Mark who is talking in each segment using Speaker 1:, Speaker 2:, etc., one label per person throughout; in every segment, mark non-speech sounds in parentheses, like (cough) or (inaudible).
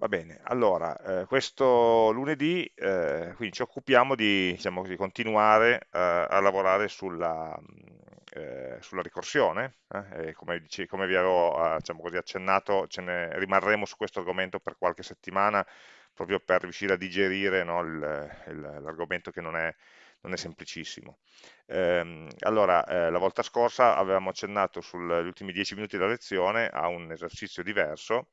Speaker 1: Va bene, allora, eh, questo lunedì eh, quindi ci occupiamo di diciamo così, continuare eh, a lavorare sulla, eh, sulla ricorsione, eh, come, dice, come, vi avevo eh, diciamo così, accennato, ce ne rimarremo su questo argomento per qualche settimana, proprio per riuscire a digerire no, l'argomento che non è, non è semplicissimo. Ehm, allora, eh, la volta scorsa avevamo accennato sugli ultimi dieci minuti della lezione a un esercizio diverso,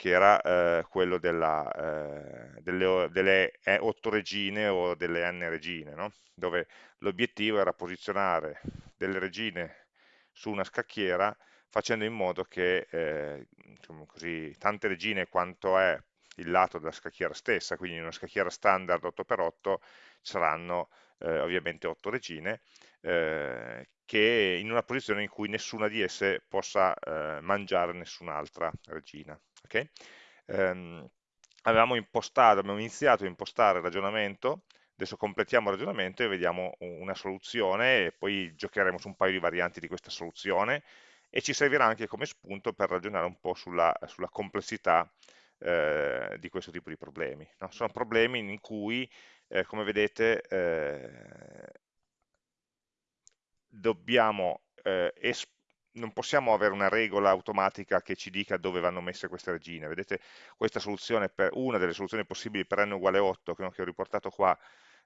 Speaker 1: che era eh, quello della, eh, delle, delle, otto regine o delle n regine, no? dove l'obiettivo era posizionare delle regine su una scacchiera facendo in modo che eh, diciamo così, tante regine quanto è il lato della scacchiera stessa, quindi in una scacchiera standard 8x8 saranno eh, ovviamente otto regine, eh, che in una posizione in cui nessuna di esse possa eh, mangiare nessun'altra regina. Okay? Ehm, avevamo impostato, abbiamo iniziato a impostare il ragionamento, adesso completiamo il ragionamento e vediamo una soluzione e poi giocheremo su un paio di varianti di questa soluzione e ci servirà anche come spunto per ragionare un po' sulla, sulla complessità eh, di questo tipo di problemi. No? Sono problemi in cui, eh, come vedete, eh, dobbiamo eh, non possiamo avere una regola automatica che ci dica dove vanno messe queste regine. Vedete, questa soluzione, per, una delle soluzioni possibili per n uguale 8, che ho riportato qua,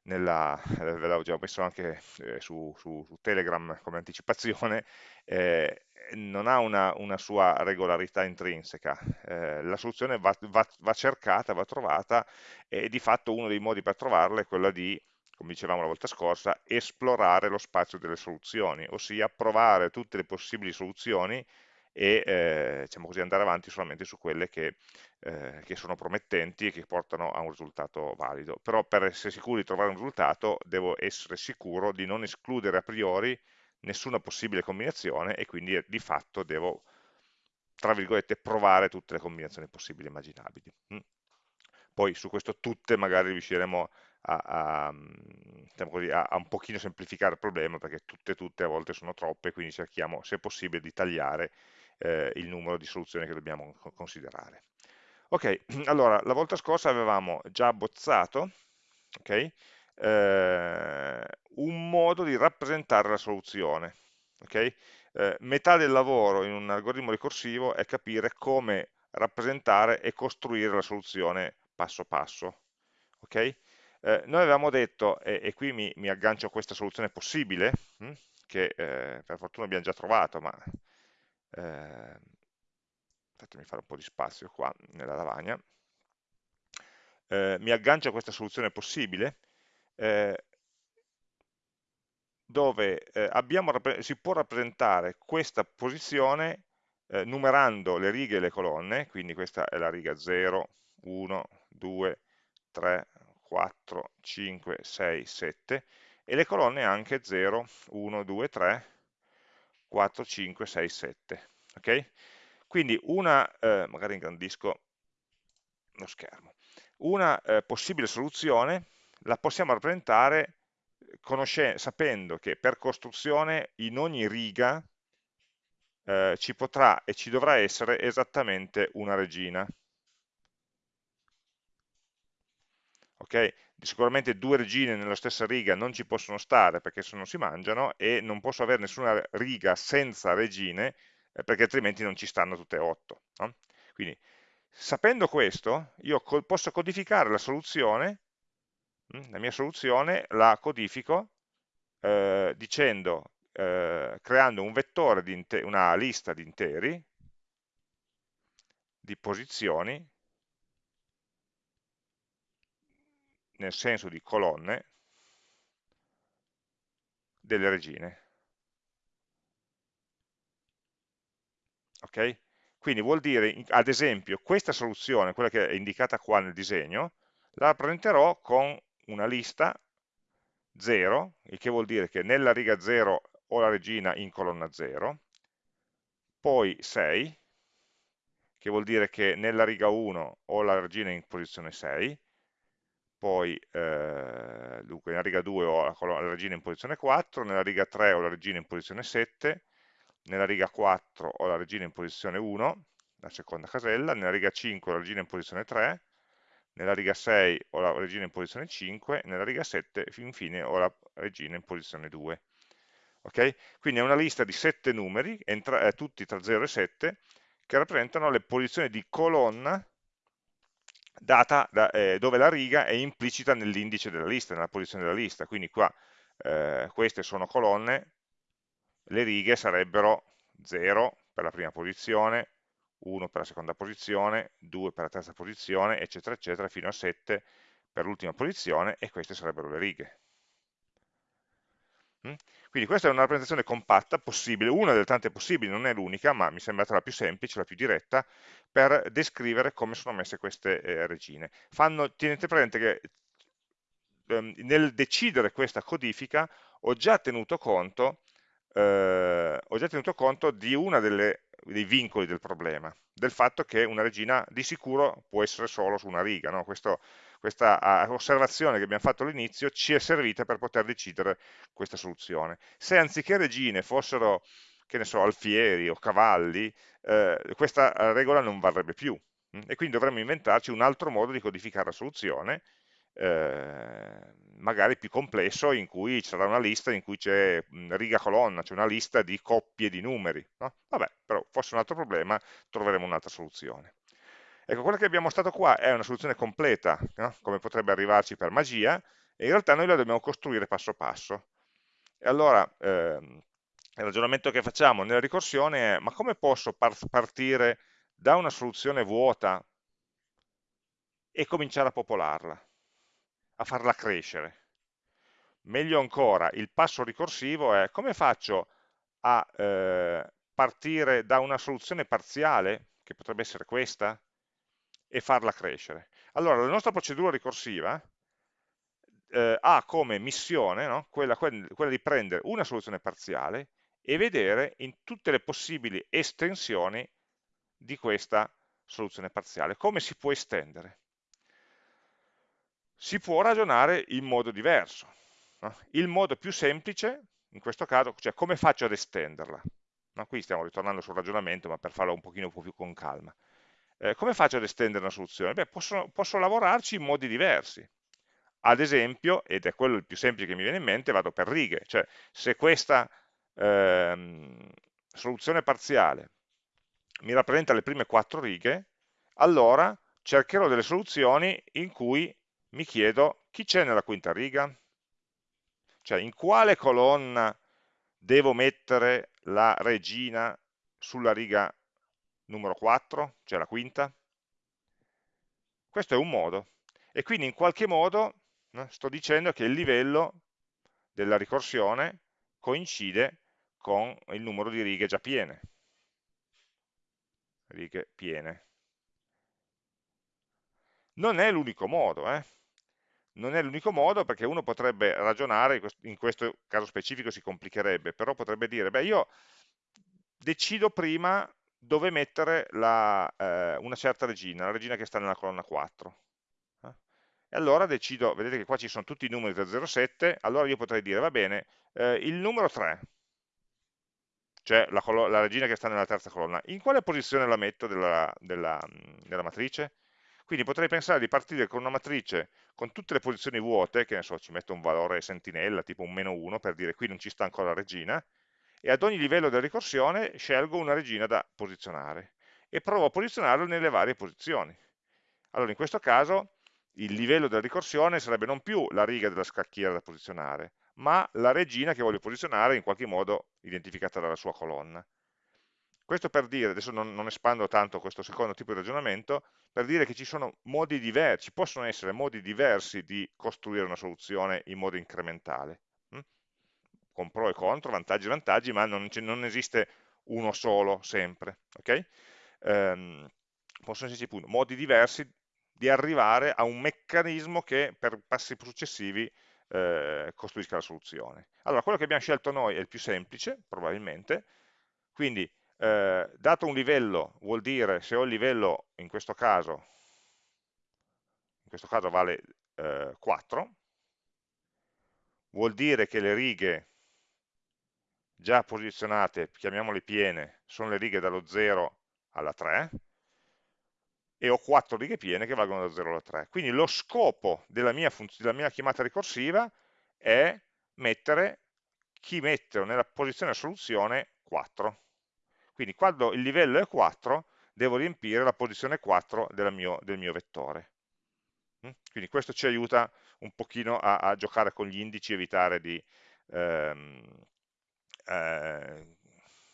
Speaker 1: nella, eh, ve l'avevo già messo anche eh, su, su, su, Telegram come anticipazione, (laughs) eh, non ha una, una, sua regolarità intrinseca. Eh, la soluzione va, va, va cercata, va trovata e di fatto uno dei modi per trovarla è quello di come dicevamo la volta scorsa, esplorare lo spazio delle soluzioni, ossia provare tutte le possibili soluzioni e eh, diciamo così, andare avanti solamente su quelle che, eh, che, sono promettenti e che portano a un risultato valido. Però per essere sicuro di trovare un risultato devo essere sicuro di non escludere a priori nessuna possibile combinazione e quindi di fatto devo, tra virgolette, provare tutte le combinazioni possibili e immaginabili. Mm. Poi su questo tutte magari riusciremo a, a, diciamo così, a, a, un pochino semplificare il problema perché tutte tutte a volte sono troppe, quindi cerchiamo se possibile di tagliare eh, il numero di soluzioni che dobbiamo considerare. Ok, (clears throat) allora la volta scorsa avevamo già abbozzato okay, eh, un modo di rappresentare la soluzione. Okay? Eh, metà del lavoro in un algoritmo ricorsivo è capire come rappresentare e costruire la soluzione passo passo. Okay? Eh, noi avevamo detto, e, e qui mi, mi, aggancio a questa soluzione possibile, hm, che eh, per fortuna abbiamo già trovato, ma eh, fatemi fare un po' di spazio qua nella lavagna, eh, mi aggancio a questa soluzione possibile, eh, dove eh, abbiamo, si può rappresentare questa posizione numerando le righe e le colonne, quindi questa è la riga 0, 1, 2, 3, 4, 5, 6, 7 e le colonne anche 0, 1, 2, 3, 4, 5, 6, 7. Okay? Quindi una, eh, magari ingrandisco lo schermo, una eh, possibile soluzione la possiamo rappresentare sapendo che per costruzione in ogni riga eh, ci potrà e ci dovrà essere esattamente una regina. Okay? sicuramente due regine nella stessa riga non ci possono stare perché se non si mangiano e non posso avere nessuna riga senza regine eh, perché altrimenti non ci stanno tutte e otto. No? Quindi sapendo questo io co posso codificare la soluzione, hm, la mia soluzione la codifico eh, dicendo, eh, creando un vettore, di una lista di interi, di posizioni, nel senso di colonne delle regine. Ok? Quindi vuol dire, ad esempio, questa soluzione, quella che è indicata qua nel disegno, la rappresenterò con una lista 0, il che vuol dire che nella riga 0 ho la regina in colonna 0, poi 6, che vuol dire che nella riga 1 ho la regina in posizione 6, poi eh, dunque, nella riga 2 ho la, la regina in posizione 4, nella riga 3 ho la regina in posizione 7, nella riga 4 ho la regina in posizione 1, la seconda casella, nella riga 5 ho la regina in posizione 3, nella riga 6 ho la regina in posizione 5, nella riga 7 infine ho la regina in posizione 2. Okay? Quindi è una lista di 7 numeri, entra, eh, tutti tra 0 e 7, che rappresentano le posizioni di colonna data da, eh, dove la riga è implicita nell'indice della lista, nella posizione della lista. Quindi qua eh, queste sono colonne, le righe sarebbero 0 per la prima posizione, 1 per la seconda posizione, 2 per la terza posizione, eccetera, eccetera, fino a 7 per l'ultima posizione, e queste sarebbero le righe. Mm? Quindi questa è una rappresentazione compatta, possibile, una delle tante possibili, non è l'unica, ma mi è sembrata la più semplice, la più diretta, per descrivere come sono messe queste eh, regine. Fanno, tenete presente che ehm, nel decidere questa codifica ho già tenuto conto, eh, già tenuto conto di uno dei vincoli del problema, del fatto che una regina di sicuro può essere solo su una riga. No? Questo, questa osservazione che abbiamo fatto all'inizio ci è servita per poter decidere questa soluzione. Se anziché regine fossero, che ne so, alfieri o cavalli, eh, questa regola non varrebbe più. Mm? E quindi dovremmo inventarci un altro modo di codificare la soluzione, eh, magari più complesso, in cui ci sarà una lista in cui c'è riga colonna, c'è una lista di coppie di numeri. No? Vabbè, però fosse un altro problema, troveremo un'altra soluzione. Ecco, quella che abbiamo mostrato qua è una soluzione completa, no? come potrebbe arrivarci per magia, e in realtà noi la dobbiamo costruire passo passo. E allora, ehm, il ragionamento che facciamo nella ricorsione è, ma come posso par partire da una soluzione vuota e cominciare a popolarla, a farla crescere? Meglio ancora, il passo ricorsivo è come faccio a eh, partire da una soluzione parziale, che potrebbe essere questa, e farla crescere. Allora, la nostra procedura ricorsiva eh, ha come missione no? quella, quella di prendere una soluzione parziale e vedere in tutte le possibili estensioni di questa soluzione parziale. Come si può estendere? Si può ragionare in modo diverso. No? Il modo più semplice, in questo caso, cioè come faccio ad estenderla? No? Qui stiamo ritornando sul ragionamento, ma per farlo un pochino più con calma. Eh, come faccio ad estendere una soluzione? Beh, posso, posso lavorarci in modi diversi. Ad esempio, ed è quello il più semplice che mi viene in mente, vado per righe, cioè se questa ehm, soluzione parziale mi rappresenta le prime quattro righe, allora cercherò delle soluzioni in cui mi chiedo chi c'è nella quinta riga? Cioè in quale colonna devo mettere la regina sulla riga numero 4, cioè la quinta. Questo è un modo. E quindi in qualche modo no, sto dicendo che il livello della ricorsione coincide con il numero di righe già piene. Righe piene. Non è l'unico modo, eh? non è l'unico modo perché uno potrebbe ragionare, in questo caso specifico si complicherebbe, però potrebbe dire, beh io decido prima dove mettere la, eh, una certa regina, la regina che sta nella colonna 4. Eh? E allora decido, vedete che qua ci sono tutti i numeri da 0 a 7, allora io potrei dire, va bene, eh, il numero 3, cioè la, la, regina che sta nella terza colonna, in quale posizione la metto della, della, della matrice? Quindi potrei pensare di partire con una matrice con tutte le posizioni vuote, che ne so, ci metto un valore sentinella, tipo un meno 1, per dire qui non ci sta ancora la regina, e ad ogni livello della ricorsione scelgo una regina da posizionare e provo a posizionarlo nelle varie posizioni. Allora in questo caso il livello della ricorsione sarebbe non più la riga della scacchiera da posizionare, ma la regina che voglio posizionare in qualche modo identificata dalla sua colonna. Questo per dire, adesso non, non, espando tanto questo secondo tipo di ragionamento, per dire che ci sono modi diversi, ci possono essere modi diversi di costruire una soluzione in modo incrementale con pro e contro, vantaggi e vantaggi, ma non, non esiste uno solo sempre. Okay? Um, possono esserci appunto, modi diversi di arrivare a un meccanismo che per passi successivi eh, costruisca la soluzione. Allora, quello che abbiamo scelto noi è il più semplice, probabilmente, quindi eh, dato un livello vuol dire, se ho il livello, in questo caso, in questo caso vale eh, 4, vuol dire che le righe già posizionate, chiamiamole piene, sono le righe dallo 0 alla 3, e ho 4 righe piene che valgono da 0 alla 3. Quindi lo scopo della mia, della mia chiamata ricorsiva è mettere chi mettere nella posizione soluzione 4. Quindi quando il livello è 4 devo riempire la posizione 4 mio, del mio vettore. Mm? Quindi questo ci aiuta un pochino a, a giocare con gli indici, evitare di ehm, eh,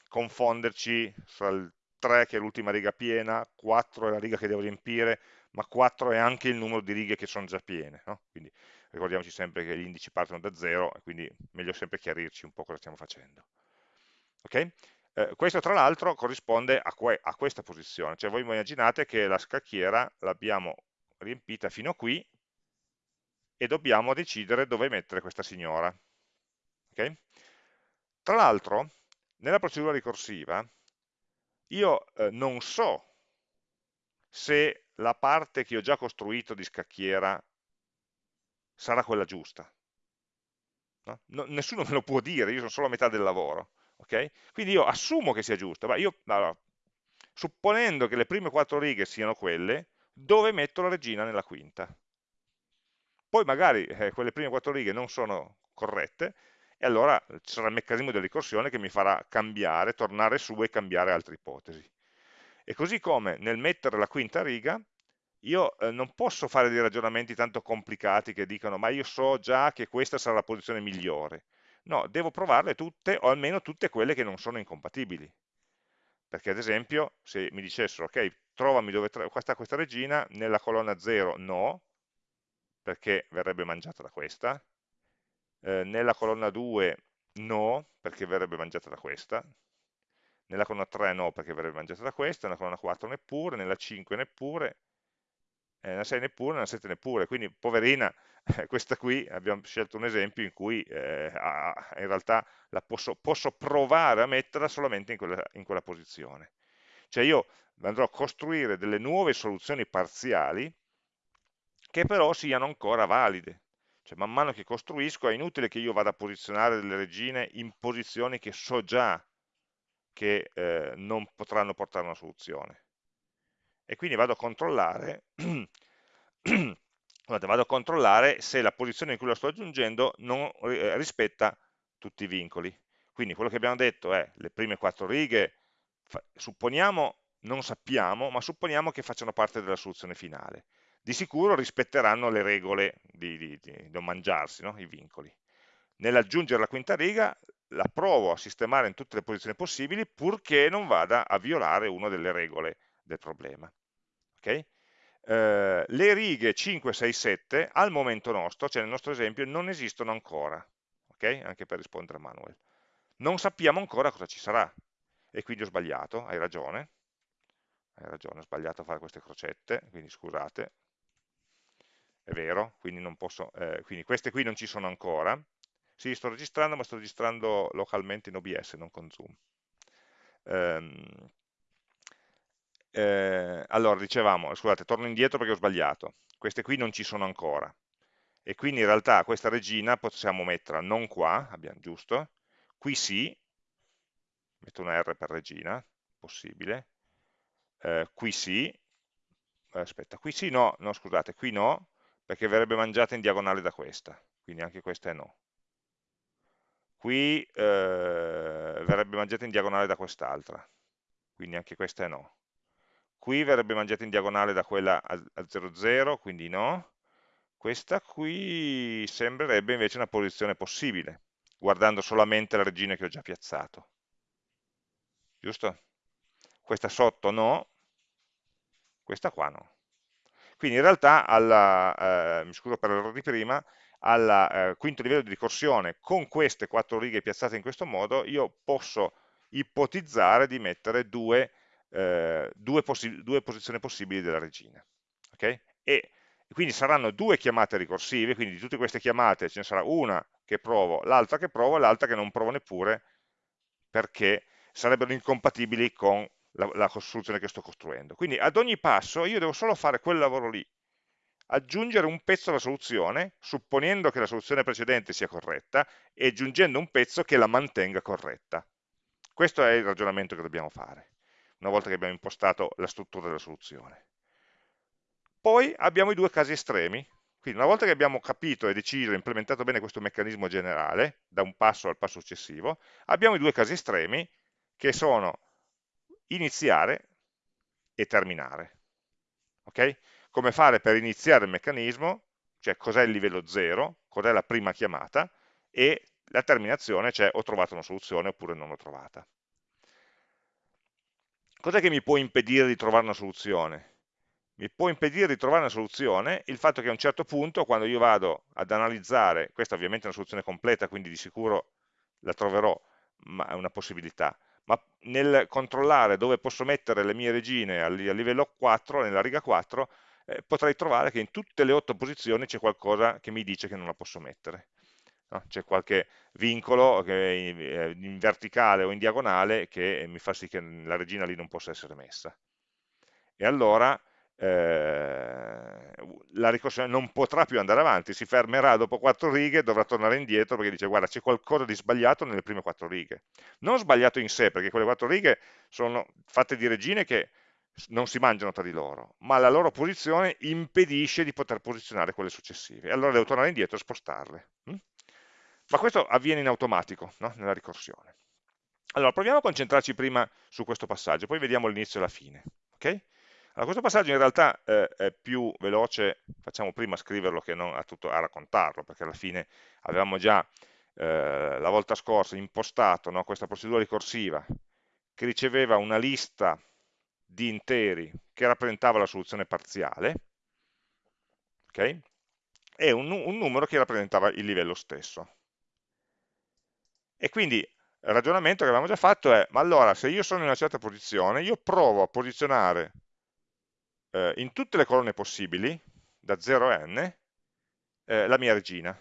Speaker 1: confonderci fra il 3 che è l'ultima riga piena, 4 è la riga che devo riempire, ma 4 è anche il numero di righe che sono già piene. No? Quindi ricordiamoci sempre che gli indici partono da 0 e quindi meglio sempre chiarirci un po' cosa stiamo facendo. Okay? Eh, questo tra l'altro corrisponde a, que a, questa posizione, cioè voi immaginate che la scacchiera l'abbiamo riempita fino a qui e dobbiamo decidere dove mettere questa signora. Okay? Tra l'altro, nella procedura ricorsiva, io eh, non so se la parte che ho già costruito di scacchiera sarà quella giusta. No? No, nessuno (laughs) me lo può dire, io sono solo a metà del lavoro. Okay? Quindi io assumo che sia giusta, ma io, allora, supponendo che le prime quattro righe siano quelle, dove metto la regina nella quinta? Poi magari eh, quelle prime quattro righe non sono corrette, e allora ci sarà il meccanismo della ricorsione che mi farà cambiare, tornare su e cambiare altre ipotesi. E così come nel mettere la quinta riga, io eh, non posso fare dei ragionamenti tanto complicati che dicono ma io so già che questa sarà la posizione migliore. No, devo provarle tutte, o almeno tutte quelle che non sono incompatibili. Perché ad esempio, se mi dicessero, ok, trovami dove sta questa regina, nella colonna 0 no, perché verrebbe mangiata da questa, eh, nella colonna 2 no, perché verrebbe mangiata da questa, nella colonna 3 no, perché verrebbe mangiata da questa, nella colonna 4 neppure, nella 5 neppure, eh, nella 6 neppure, nella 7 neppure, quindi poverina, (laughs) questa qui abbiamo scelto un esempio in cui eh, in realtà la posso, posso, provare a metterla solamente in quella, in quella posizione. Cioè io andrò a costruire delle nuove soluzioni parziali che però siano ancora valide, cioè, man mano che costruisco è inutile che io vada a posizionare delle regine in posizioni che so già che eh, non potranno portare una soluzione. E quindi vado a controllare (clears throat) vado a controllare se la posizione in cui lo sto aggiungendo non eh, rispetta tutti i vincoli. Quindi quello che abbiamo detto è le prime quattro righe, supponiamo, non sappiamo, ma supponiamo che facciano parte della soluzione finale di sicuro rispetteranno le regole di, di, di non mangiarsi, no? i vincoli. Nell'aggiungere la quinta riga la provo a sistemare in tutte le posizioni possibili purché non vada a violare una delle regole del problema. Okay? Eh, le righe 5, 6, 7 al momento nostro, cioè nel nostro esempio, non esistono ancora, okay? anche per rispondere a Manuel. Non sappiamo ancora cosa ci sarà, e quindi ho sbagliato, hai ragione, hai ragione, ho sbagliato a fare queste crocette, quindi scusate, è vero, quindi, posso, eh, quindi queste qui non ci sono ancora. Sì, sto registrando, ma sto registrando localmente in OBS, non con Zoom. Ehm, eh, allora, dicevamo, scusate, torno indietro perché ho sbagliato. Queste qui non ci sono ancora. E quindi in realtà questa regina possiamo metterla non qua, abbiamo giusto, qui sì, metto una R per regina, possibile, eh, qui sì, aspetta, qui sì no, no scusate, qui no, perché verrebbe mangiata in diagonale da questa, quindi anche questa è no. Qui eh, verrebbe mangiata in diagonale da quest'altra, quindi anche questa è no. Qui verrebbe mangiata in diagonale da quella a 0,0, quindi no. Questa qui sembrerebbe invece una posizione possibile, guardando solamente la regina che ho già piazzato. Giusto? Questa sotto no, questa qua no. Quindi in realtà, alla, eh, mi scuso per l'errore di prima, al eh, quinto livello di ricorsione, con queste quattro righe piazzate in questo modo, io posso ipotizzare di mettere due, eh, due, due posizioni possibili della regina. Okay? E quindi saranno due chiamate ricorsive, quindi di tutte queste chiamate ce ne sarà una che provo, l'altra che provo e l'altra che non provo neppure perché sarebbero incompatibili con la, la soluzione che sto costruendo. Quindi ad ogni passo io devo solo fare quel lavoro lì, aggiungere un pezzo alla soluzione, supponendo che la soluzione precedente sia corretta, e aggiungendo un pezzo che la mantenga corretta. Questo è il ragionamento che dobbiamo fare, una volta che abbiamo impostato la struttura della soluzione. Poi abbiamo i due casi estremi, quindi una volta che abbiamo capito e deciso e implementato bene questo meccanismo generale, da un passo al passo successivo, abbiamo i due casi estremi che sono iniziare e terminare. Okay? Come fare per iniziare il meccanismo, cioè cos'è il livello 0, cos'è la prima chiamata, e la terminazione, cioè ho trovato una soluzione oppure non l'ho trovata. Cos'è che mi può impedire di trovare una soluzione? Mi può impedire di trovare una soluzione il fatto che a un certo punto, quando io vado ad analizzare, questa ovviamente è una soluzione completa, quindi di sicuro la troverò, ma è una possibilità, ma nel controllare dove posso mettere le mie regine a livello 4, nella riga 4, eh, potrei trovare che in tutte le otto posizioni c'è qualcosa che mi dice che non la posso mettere. No? C'è qualche vincolo che in verticale o in diagonale che mi fa sì che la regina lì non possa essere messa. E allora eh, la ricorsione non potrà più andare avanti, si fermerà dopo quattro righe, dovrà tornare indietro perché dice guarda c'è qualcosa di sbagliato nelle prime quattro righe. Non sbagliato in sé, perché quelle quattro righe sono fatte di regine che non si mangiano tra di loro, ma la loro posizione impedisce di poter posizionare quelle successive. Allora devo tornare indietro e spostarle. Hm? Ma questo avviene in automatico, no? nella ricorsione. Allora, proviamo a concentrarci prima su questo passaggio, poi vediamo l'inizio e la fine. Okay? Allora, questo passaggio in realtà eh, è più veloce, facciamo prima scriverlo che non a, tutto, a raccontarlo, perché alla fine avevamo già eh, la volta scorsa impostato no, questa procedura ricorsiva che riceveva una lista di interi che rappresentava la soluzione parziale, okay? e un, un numero che rappresentava il livello stesso. E quindi il ragionamento che avevamo già fatto è, ma allora se io sono in una certa posizione, io provo a posizionare eh, in tutte le colonne possibili, da 0 a n, eh, la mia regina.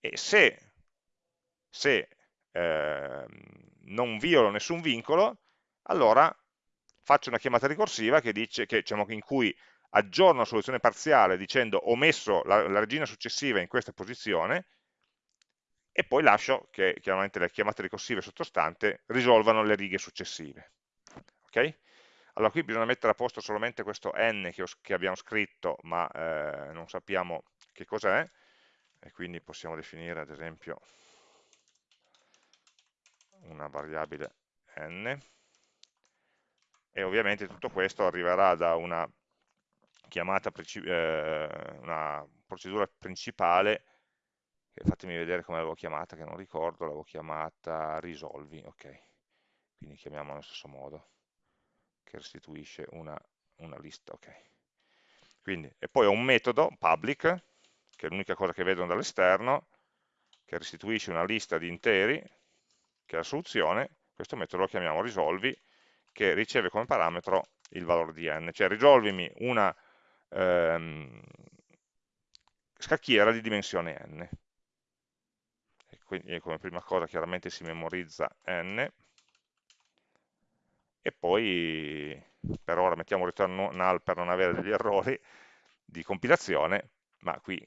Speaker 1: E se, se eh, non violo nessun vincolo, allora faccio una chiamata ricorsiva che dice, che, diciamo, in cui aggiorno la soluzione parziale dicendo ho messo la, la regina successiva in questa posizione e poi lascio che chiaramente le chiamate ricorsive sottostante risolvano le righe successive. Okay? Allora qui bisogna mettere a posto solamente questo n che, ho, che abbiamo scritto, ma eh, non sappiamo che cos'è, e quindi possiamo definire ad esempio una variabile n, e ovviamente tutto questo arriverà da una chiamata, eh, una procedura principale, fatemi vedere come l'avevo chiamata, che non ricordo, l'avevo chiamata risolvi, ok, quindi chiamiamola allo stesso modo che restituisce una, una lista, ok. Quindi, e poi ho un metodo public, che è l'unica cosa che vedono dall'esterno, che restituisce una lista di interi, che è la soluzione, questo metodo lo chiamiamo risolvi, che riceve come parametro il valore di n, cioè risolvimi una ehm, scacchiera di dimensione n. E quindi come prima cosa chiaramente si memorizza n, e poi per ora mettiamo return null per non avere degli errori di compilazione, ma qui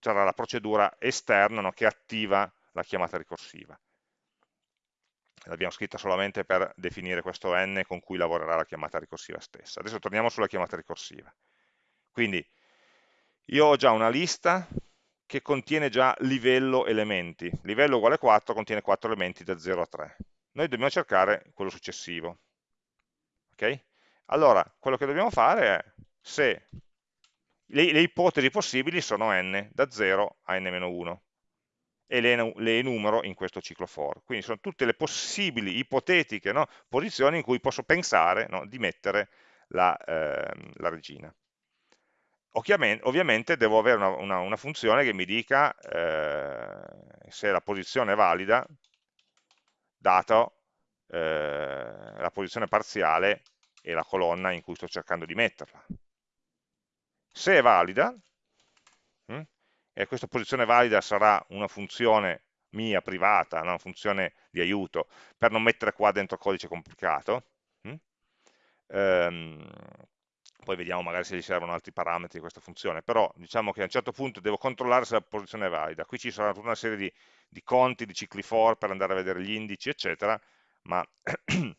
Speaker 1: sarà la procedura esterna no, che attiva la chiamata ricorsiva. L'abbiamo scritta solamente per definire questo n con cui lavorerà la chiamata ricorsiva stessa. Adesso torniamo sulla chiamata ricorsiva. Quindi io ho già una lista che contiene già livello elementi. Livello uguale 4 contiene 4 elementi da 0 a 3 noi dobbiamo cercare quello successivo. Okay? Allora, quello che dobbiamo fare è se le, le ipotesi possibili sono n, da 0 a n-1, e le, le, enumero in questo ciclo for. Quindi sono tutte le possibili, ipotetiche no, posizioni in cui posso pensare no, di mettere la, eh, la regina. Ovviamente devo avere una, una, una funzione che mi dica eh, se la posizione è valida, dato eh, la posizione parziale e la colonna in cui sto cercando di metterla. Se è valida, hm, e questa posizione valida sarà una funzione mia privata, una funzione di aiuto, per non mettere qua dentro codice complicato, hm, ehm, poi vediamo magari se gli servono altri parametri di questa funzione, però diciamo che a un certo punto devo controllare se la posizione è valida, qui ci sarà tutta una serie di, di conti, di cicli for per andare a vedere gli indici, eccetera, ma (clears throat)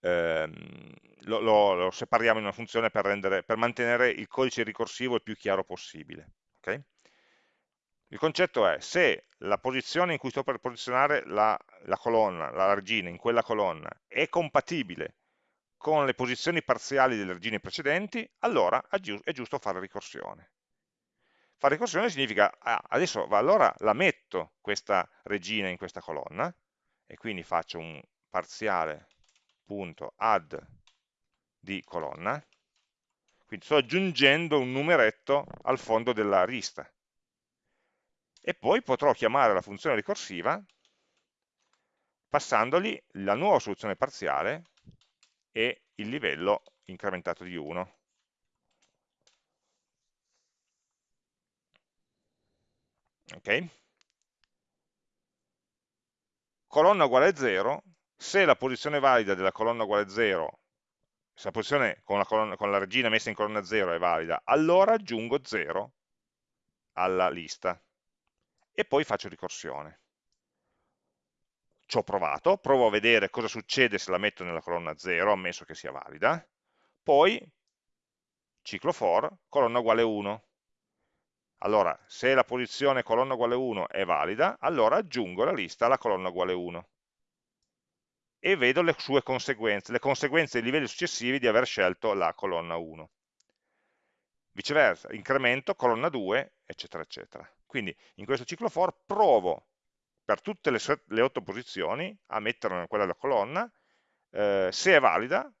Speaker 1: ehm, lo, lo, lo, separiamo in una funzione per, rendere, per, mantenere il codice ricorsivo il più chiaro possibile. Okay? Il concetto è, se la posizione in cui sto per posizionare la, la colonna, la regina in quella colonna, è compatibile con le posizioni parziali delle regine precedenti, allora è giusto fare ricorsione. Fare ricorsione significa, ah, adesso allora la metto questa regina in questa colonna, e quindi faccio un parziale.add di colonna, quindi sto aggiungendo un numeretto al fondo della lista. E poi potrò chiamare la funzione ricorsiva passandogli la nuova soluzione parziale e il livello incrementato di 1. ok? Colonna uguale 0, se la posizione valida della colonna uguale 0, se la posizione con la, colonna, con la regina messa in colonna 0 è valida, allora aggiungo 0 alla lista e poi faccio ricorsione. Ci ho provato, provo a vedere cosa succede se la metto nella colonna 0, ammesso che sia valida, poi ciclo for, colonna uguale 1. Allora, se la posizione colonna uguale 1 è valida, allora aggiungo la lista alla colonna uguale 1 e vedo le sue conseguenze, le conseguenze dei livelli successivi di aver scelto la colonna 1. Viceversa, incremento, colonna 2, eccetera, eccetera. Quindi in questo ciclo for provo per tutte le, le 8 posizioni a metterla in quella della colonna, eh, se è valida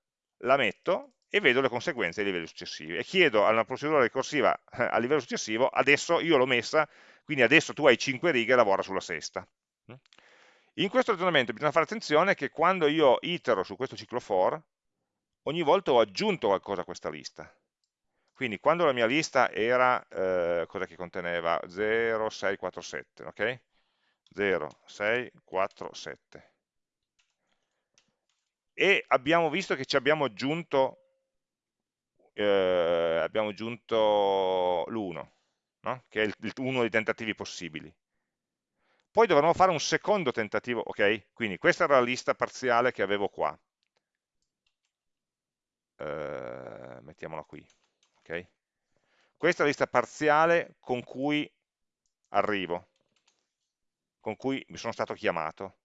Speaker 1: la metto e vedo le conseguenze ai livelli successivi e chiedo a una procedura ricorsiva eh, a livello successivo, adesso io l'ho messa, quindi adesso tu hai 5 righe e lavora sulla sesta. In questo ragionamento bisogna fare attenzione che quando io itero su questo ciclo for, ogni volta ho aggiunto qualcosa a questa lista. Quindi quando la mia lista era, eh, cosa che conteneva? 0, 6, 4, 7, ok? 0, 6, 4, 7. E abbiamo visto che ci abbiamo aggiunto eh, aggiunto l'1, no? che è uno dei tentativi possibili. Poi dovremo fare un secondo tentativo, ok? Quindi questa era la lista parziale che avevo qua. Eh, mettiamola qui, ok? Questa è la lista parziale con cui arrivo, con cui mi sono stato chiamato.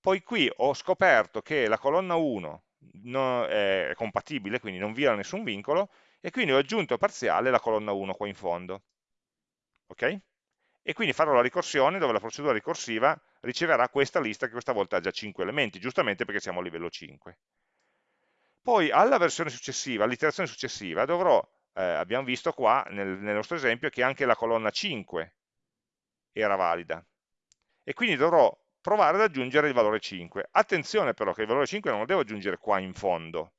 Speaker 1: Poi qui ho scoperto che la colonna 1 no, è compatibile, quindi non viola nessun vincolo, e quindi ho aggiunto parziale la colonna 1 qua in fondo. Ok? E quindi farò la ricorsione dove la procedura ricorsiva riceverà questa lista che questa volta ha già 5 elementi, giustamente perché siamo a livello 5. Poi alla versione successiva, all'iterazione successiva, dovrò, eh, abbiamo visto qua nel, nel nostro esempio che anche la colonna 5 era valida. E quindi dovrò provare ad aggiungere il valore 5. Attenzione però che il valore 5 non lo devo aggiungere qua in fondo.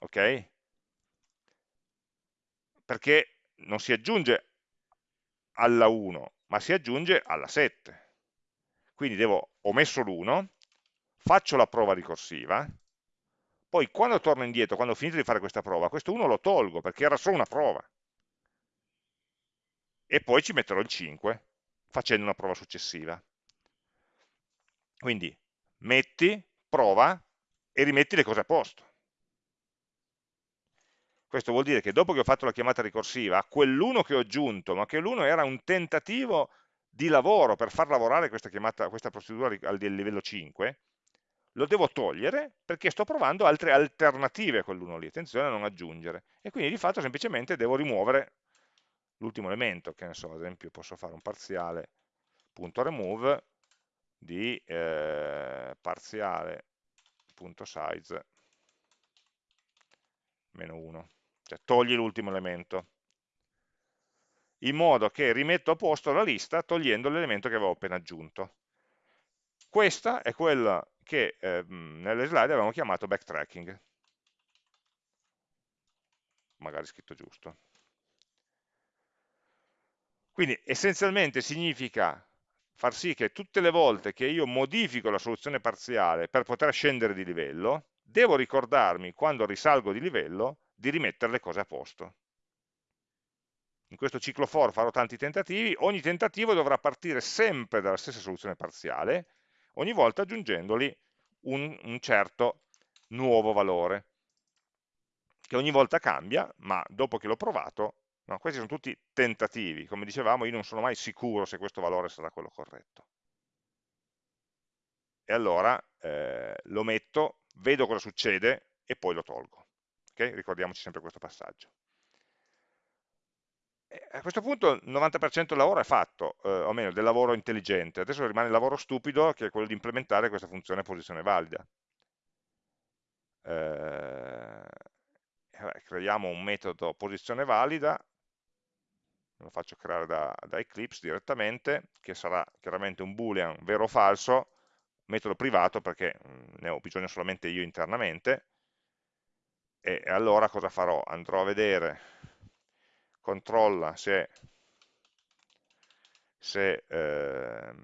Speaker 1: Ok? Perché non si aggiunge alla 1, ma si aggiunge alla 7. Quindi devo, ho messo l'1, faccio la prova ricorsiva, poi quando torno indietro, quando ho finito di fare questa prova, questo 1 lo tolgo perché era solo una prova. E poi ci metterò il 5 facendo una prova successiva. Quindi metti, prova e rimetti le cose a posto. Questo vuol dire che dopo che ho fatto la chiamata ricorsiva, quell'1 che ho aggiunto, ma che l'1 era un tentativo di lavoro per far lavorare questa, chiamata, questa procedura al livello 5, lo devo togliere perché sto provando altre alternative a quell'1 lì, attenzione a non aggiungere. E quindi di fatto semplicemente devo rimuovere l'ultimo elemento, che ne so, ad esempio posso fare un parziale.remove di eh, parziale.size meno 1, cioè togli l'ultimo elemento, in modo che rimetto a posto la lista togliendo l'elemento che avevo appena aggiunto. Questa è quella che eh, nelle slide avevamo chiamato backtracking, magari scritto giusto. Quindi essenzialmente significa far sì che tutte le volte che io modifico la soluzione parziale per poter scendere di livello, devo ricordarmi quando risalgo di livello di rimettere le cose a posto. In questo ciclo for farò tanti tentativi, ogni tentativo dovrà partire sempre dalla stessa soluzione parziale, ogni volta aggiungendoli un, un certo nuovo valore, che ogni volta cambia, ma dopo che l'ho provato, no, questi sono tutti tentativi, come dicevamo io non sono mai sicuro se questo valore sarà quello corretto. E allora eh, lo metto, vedo cosa succede e poi lo tolgo. Okay? Ricordiamoci sempre questo passaggio. E a questo punto il 90% del lavoro è fatto, eh, o meglio, del lavoro intelligente. Adesso rimane il lavoro stupido, che è quello di implementare questa funzione posizione valida. Eh, creiamo un metodo posizione valida, lo faccio creare da, da Eclipse direttamente, che sarà chiaramente un boolean vero o falso, metodo privato perché mm, ne ho bisogno solamente io internamente, e allora cosa farò? Andrò a vedere, controlla se, se ehm,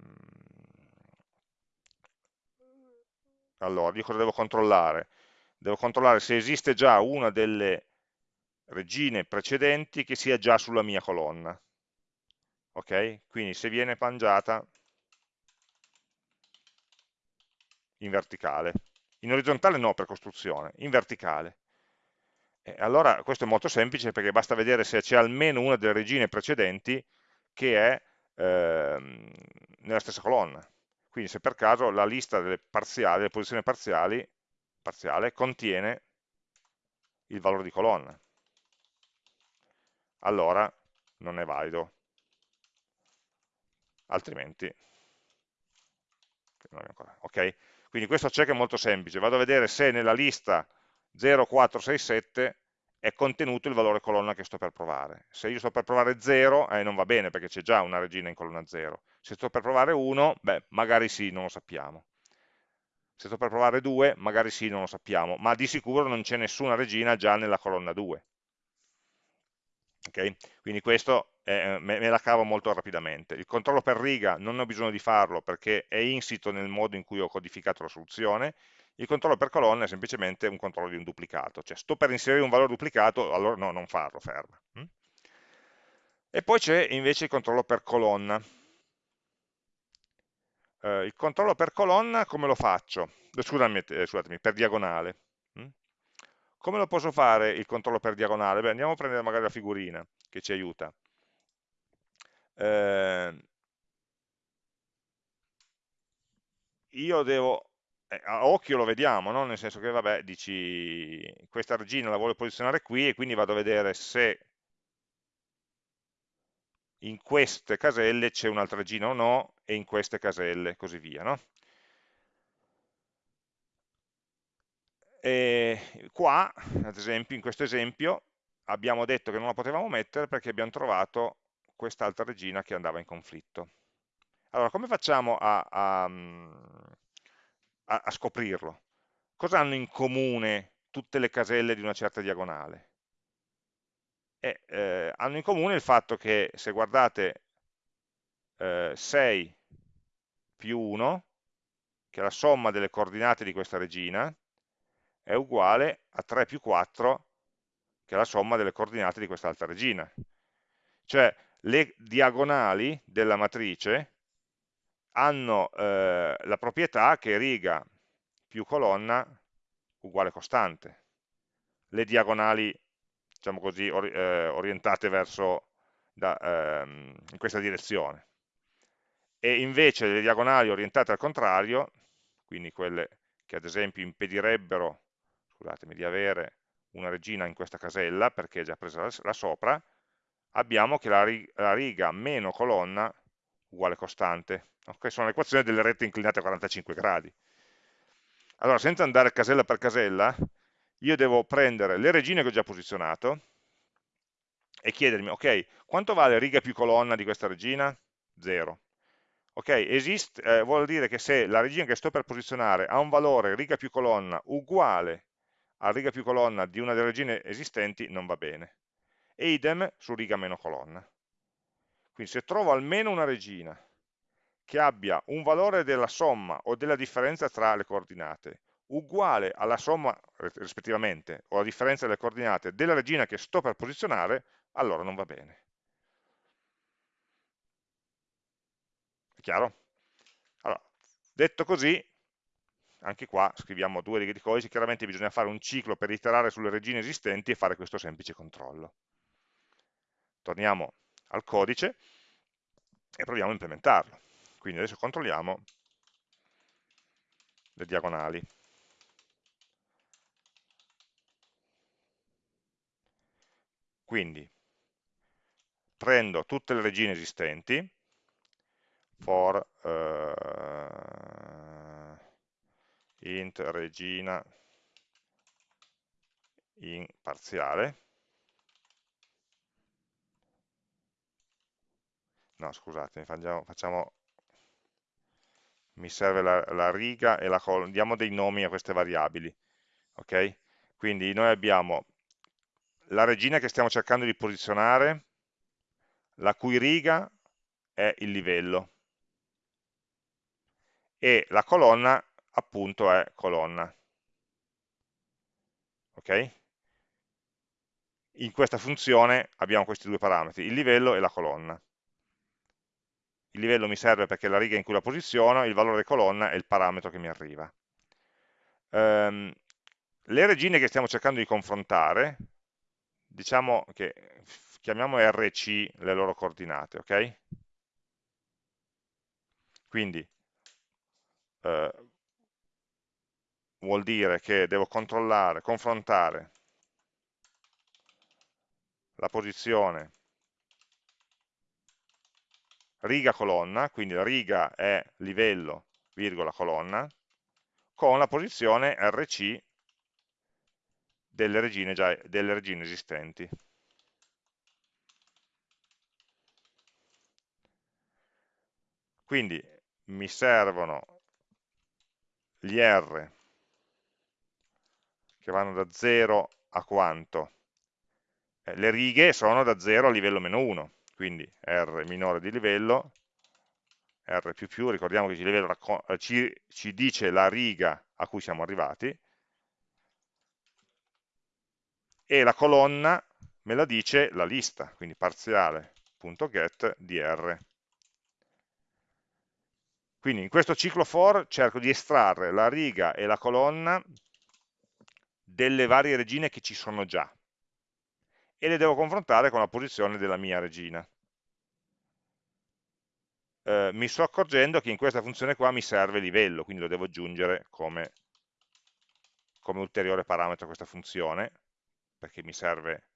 Speaker 1: allora, io cosa devo controllare? Devo controllare se esiste già una delle regine precedenti che sia già sulla mia colonna. Ok? Quindi se viene mangiata in verticale. In orizzontale no per costruzione, in verticale. E allora questo è molto semplice perché basta vedere se c'è almeno una delle regine precedenti che è ehm, nella stessa colonna. Quindi se per caso la lista delle, parziali, delle posizioni parziali parziale contiene il valore di colonna. Allora non è valido. Altrimenti ok? Quindi questo check è molto semplice, vado a vedere se nella lista 0467 è contenuto il valore colonna che sto per provare. Se io sto per provare 0, eh, non va bene perché c'è già una regina in colonna 0. Se sto per provare 1, beh, magari sì, non lo sappiamo. Se sto per provare 2, magari sì, non lo sappiamo, ma di sicuro non c'è nessuna regina già nella colonna 2. Okay? Quindi questo eh, me, me, la cavo molto rapidamente. Il controllo per riga non ho bisogno di farlo perché è insito nel modo in cui ho codificato la soluzione, il controllo per colonna è semplicemente un controllo di un duplicato, cioè sto per inserire un valore duplicato, allora no, non farlo, ferma. Hm? E poi c'è invece il controllo per colonna. Eh, il controllo per colonna come lo faccio? Scusami, eh, scusatemi, per diagonale. Come lo posso fare il controllo per diagonale? Beh, andiamo a prendere magari la figurina che ci aiuta. Eh, io devo, eh, a occhio lo vediamo, no? nel senso che vabbè, dici questa regina la voglio posizionare qui e quindi vado a vedere se in queste caselle c'è un'altra regina o no e in queste caselle così via. No? E qua, ad esempio, in questo esempio, abbiamo detto che non la potevamo mettere perché abbiamo trovato quest'altra regina che andava in conflitto. Allora, come facciamo a, a, a, a scoprirlo? Cosa hanno in comune tutte le caselle di una certa diagonale? Eh, eh, hanno in comune il fatto che se guardate eh, 6 più 1, che è la somma delle coordinate di questa regina, è uguale a 3 più 4, che è la somma delle coordinate di quest'altra regina. Cioè le diagonali della matrice hanno eh, la proprietà che riga più colonna uguale costante. Le diagonali, diciamo così, or eh, orientate verso da, ehm, in questa direzione. E invece le diagonali orientate al contrario, quindi quelle che ad esempio impedirebbero scusatemi, di avere una regina in questa casella, perché è già presa la sopra, abbiamo che la, riga meno colonna uguale costante. Okay? Sono le equazioni delle rette inclinate a 45 gradi. Allora, senza andare casella per casella, io devo prendere le regine che ho già posizionato e chiedermi, ok, quanto vale riga più colonna di questa regina? 0. Ok, esiste, eh, vuol dire che se la regina che sto per posizionare ha un valore riga più colonna uguale a riga più colonna di una delle regine esistenti non va bene. E idem su riga meno colonna. Quindi se trovo almeno una regina che abbia un valore della somma o della differenza tra le coordinate uguale alla somma rispettivamente o alla differenza delle coordinate della regina che sto per posizionare, allora non va bene. È chiaro? Allora, detto così, anche qua scriviamo due righe di codice, chiaramente bisogna fare un ciclo per iterare sulle regine esistenti e fare questo semplice controllo. Torniamo al codice e proviamo a implementarlo. Quindi adesso controlliamo le diagonali. Quindi prendo tutte le regine esistenti, for uh, int regina in parziale, no scusate, facciamo, facciamo mi serve la, la riga e la colonna, diamo dei nomi a queste variabili, ok? Quindi noi abbiamo la regina che stiamo cercando di posizionare, la cui riga è il livello e la colonna appunto è colonna. Ok? In questa funzione abbiamo questi due parametri, il livello e la colonna. Il livello mi serve perché è la riga in cui la posiziono, il valore colonna è il parametro che mi arriva. Um, le regine che stiamo cercando di confrontare, diciamo che chiamiamo RC le loro coordinate, ok? Quindi eh, vuol dire che devo controllare, confrontare la posizione riga colonna, quindi la riga è livello, virgola, colonna, con la posizione RC delle regine, già, delle regine esistenti. Quindi mi servono gli R che vanno da 0 a quanto? Eh, le righe sono da 0 a livello meno 1, quindi R minore di livello, R più più, ricordiamo che livello eh, ci, ci dice la riga a cui siamo arrivati, e la colonna me la dice la lista, quindi parziale.get di R. Quindi in questo ciclo for cerco di estrarre la riga e la colonna delle varie regine che ci sono già e le devo confrontare con la posizione della mia regina. Eh, mi sto accorgendo che in questa funzione qua mi serve livello, quindi lo devo aggiungere come, come ulteriore parametro a questa funzione, perché mi serve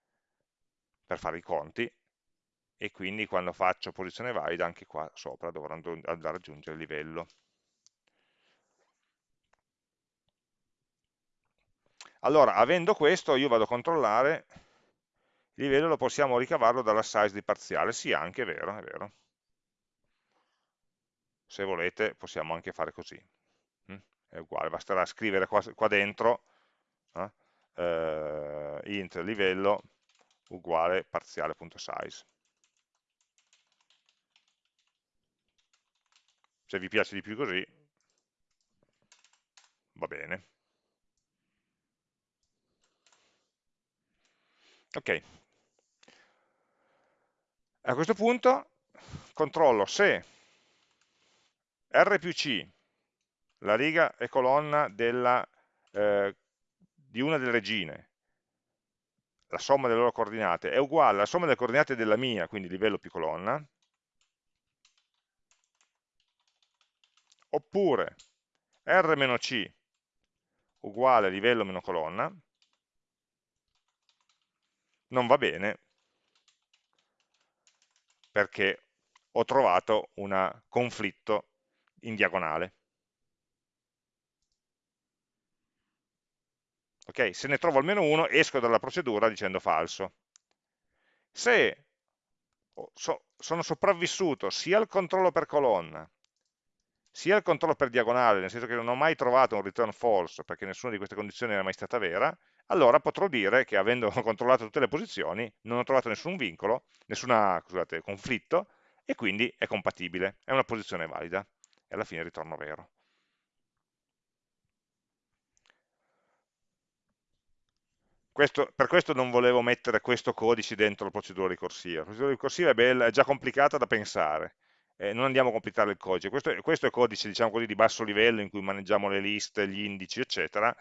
Speaker 1: per fare i conti, e quindi quando faccio posizione valida anche qua sopra dovrò andare a raggiungere il livello. Allora, avendo questo, io vado a controllare, il livello lo possiamo ricavarlo dalla size di parziale, sì, anche è vero, è vero. Se volete possiamo anche fare così, mm? è uguale, basterà scrivere qua, qua dentro eh, eh, int livello uguale parziale.size. se vi piace di più così va bene ok. A questo punto controllo se R più C la riga e colonna della, eh, di una delle regine la somma delle loro coordinate è uguale alla somma delle coordinate della mia, quindi livello più colonna, oppure R-C uguale livello meno colonna, non va bene perché ho trovato un conflitto in diagonale. Ok, se ne trovo almeno uno, esco dalla procedura dicendo falso. Se sono sopravvissuto sia al controllo per colonna sia il controllo per diagonale, nel senso che non ho mai trovato un return false, perché nessuna di queste condizioni era mai stata vera, allora potrò dire che avendo (laughs) controllato tutte le posizioni non ho trovato nessun vincolo, nessun conflitto, e quindi è compatibile, è una posizione valida, e alla fine ritorno vero. Questo, per questo non volevo mettere questo codice dentro la procedura ricorsiva. La procedura ricorsiva è, bella, è già complicata da pensare, eh, non andiamo a completare il codice. Questo, questo è codice diciamo così, di basso livello in cui maneggiamo le liste, gli indici, eccetera,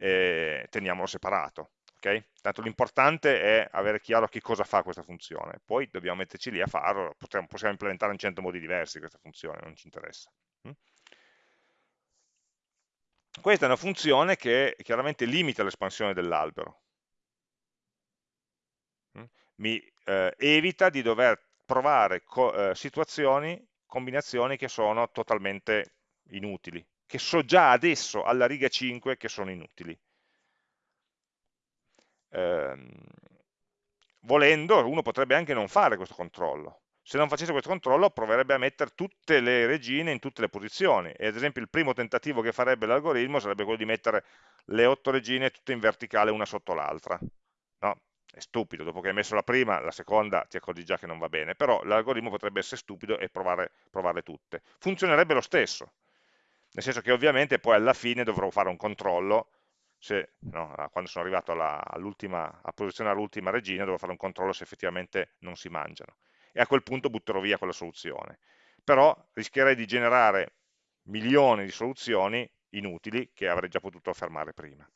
Speaker 1: eh, teniamolo separato. Okay? Tanto l'importante è avere chiaro che cosa fa questa funzione, poi dobbiamo metterci lì a farlo, possiamo, possiamo implementare in 100 modi diversi questa funzione, non ci interessa. Mm? Questa è una funzione che chiaramente limita l'espansione dell'albero, mm? mi eh, evita di dover provare co eh, situazioni, combinazioni che sono totalmente inutili, che so già adesso alla riga 5 che sono inutili ehm, volendo uno potrebbe anche non fare questo controllo. Se non facesse questo controllo proverebbe a mettere tutte le regine in tutte le posizioni e ad esempio il primo tentativo che farebbe l'algoritmo sarebbe quello di mettere le otto regine tutte in verticale una sotto l'altra. No? È stupido, dopo che hai messo la prima, la seconda ti accorgi già che non va bene, però l'algoritmo potrebbe essere stupido e provare, provarle tutte. Funzionerebbe lo stesso, nel senso che ovviamente poi alla fine dovrò fare un controllo se, no, quando sono arrivato alla, a posizionare l'ultima regina devo fare un controllo se effettivamente non si mangiano. E a quel punto butterò via quella soluzione. Però rischierei di generare milioni di soluzioni inutili che avrei già potuto fermare prima.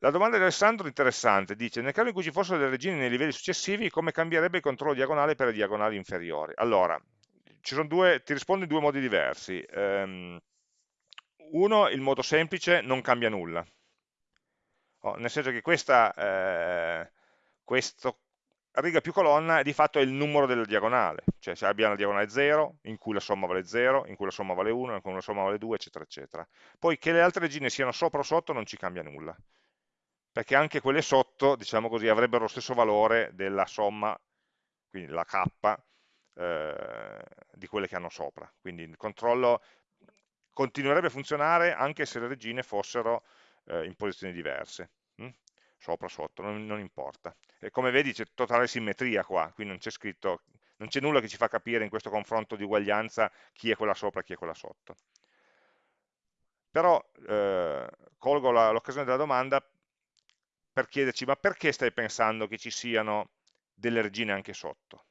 Speaker 1: La domanda di Alessandro è interessante, dice nel caso in cui ci fossero delle regine nei livelli successivi come cambierebbe il controllo diagonale per le diagonali inferiori? Allora, due, ti rispondo in due modi diversi. Um, uno, il modo semplice non cambia nulla, oh, nel senso che questa, eh, riga più colonna di fatto è il numero della diagonale, cioè se abbiamo la diagonale 0, in cui la somma vale 0, in cui la somma vale 1, in cui la somma vale 2, eccetera, eccetera. Poi che le altre regine siano sopra o sotto non ci cambia nulla, perché anche quelle sotto, diciamo così, avrebbero lo stesso valore della somma, quindi la k, eh, di quelle che hanno sopra. Quindi il controllo continuerebbe a funzionare anche se le regine fossero eh, in posizioni diverse, hm? sopra, sotto, non, non importa. E come vedi c'è totale simmetria qua, qui non c'è scritto, non c'è nulla che ci fa capire in questo confronto di uguaglianza chi è quella sopra e chi è quella sotto. Però eh, colgo l'occasione della domanda per chiederci ma perché stai pensando che ci siano delle regine anche sotto?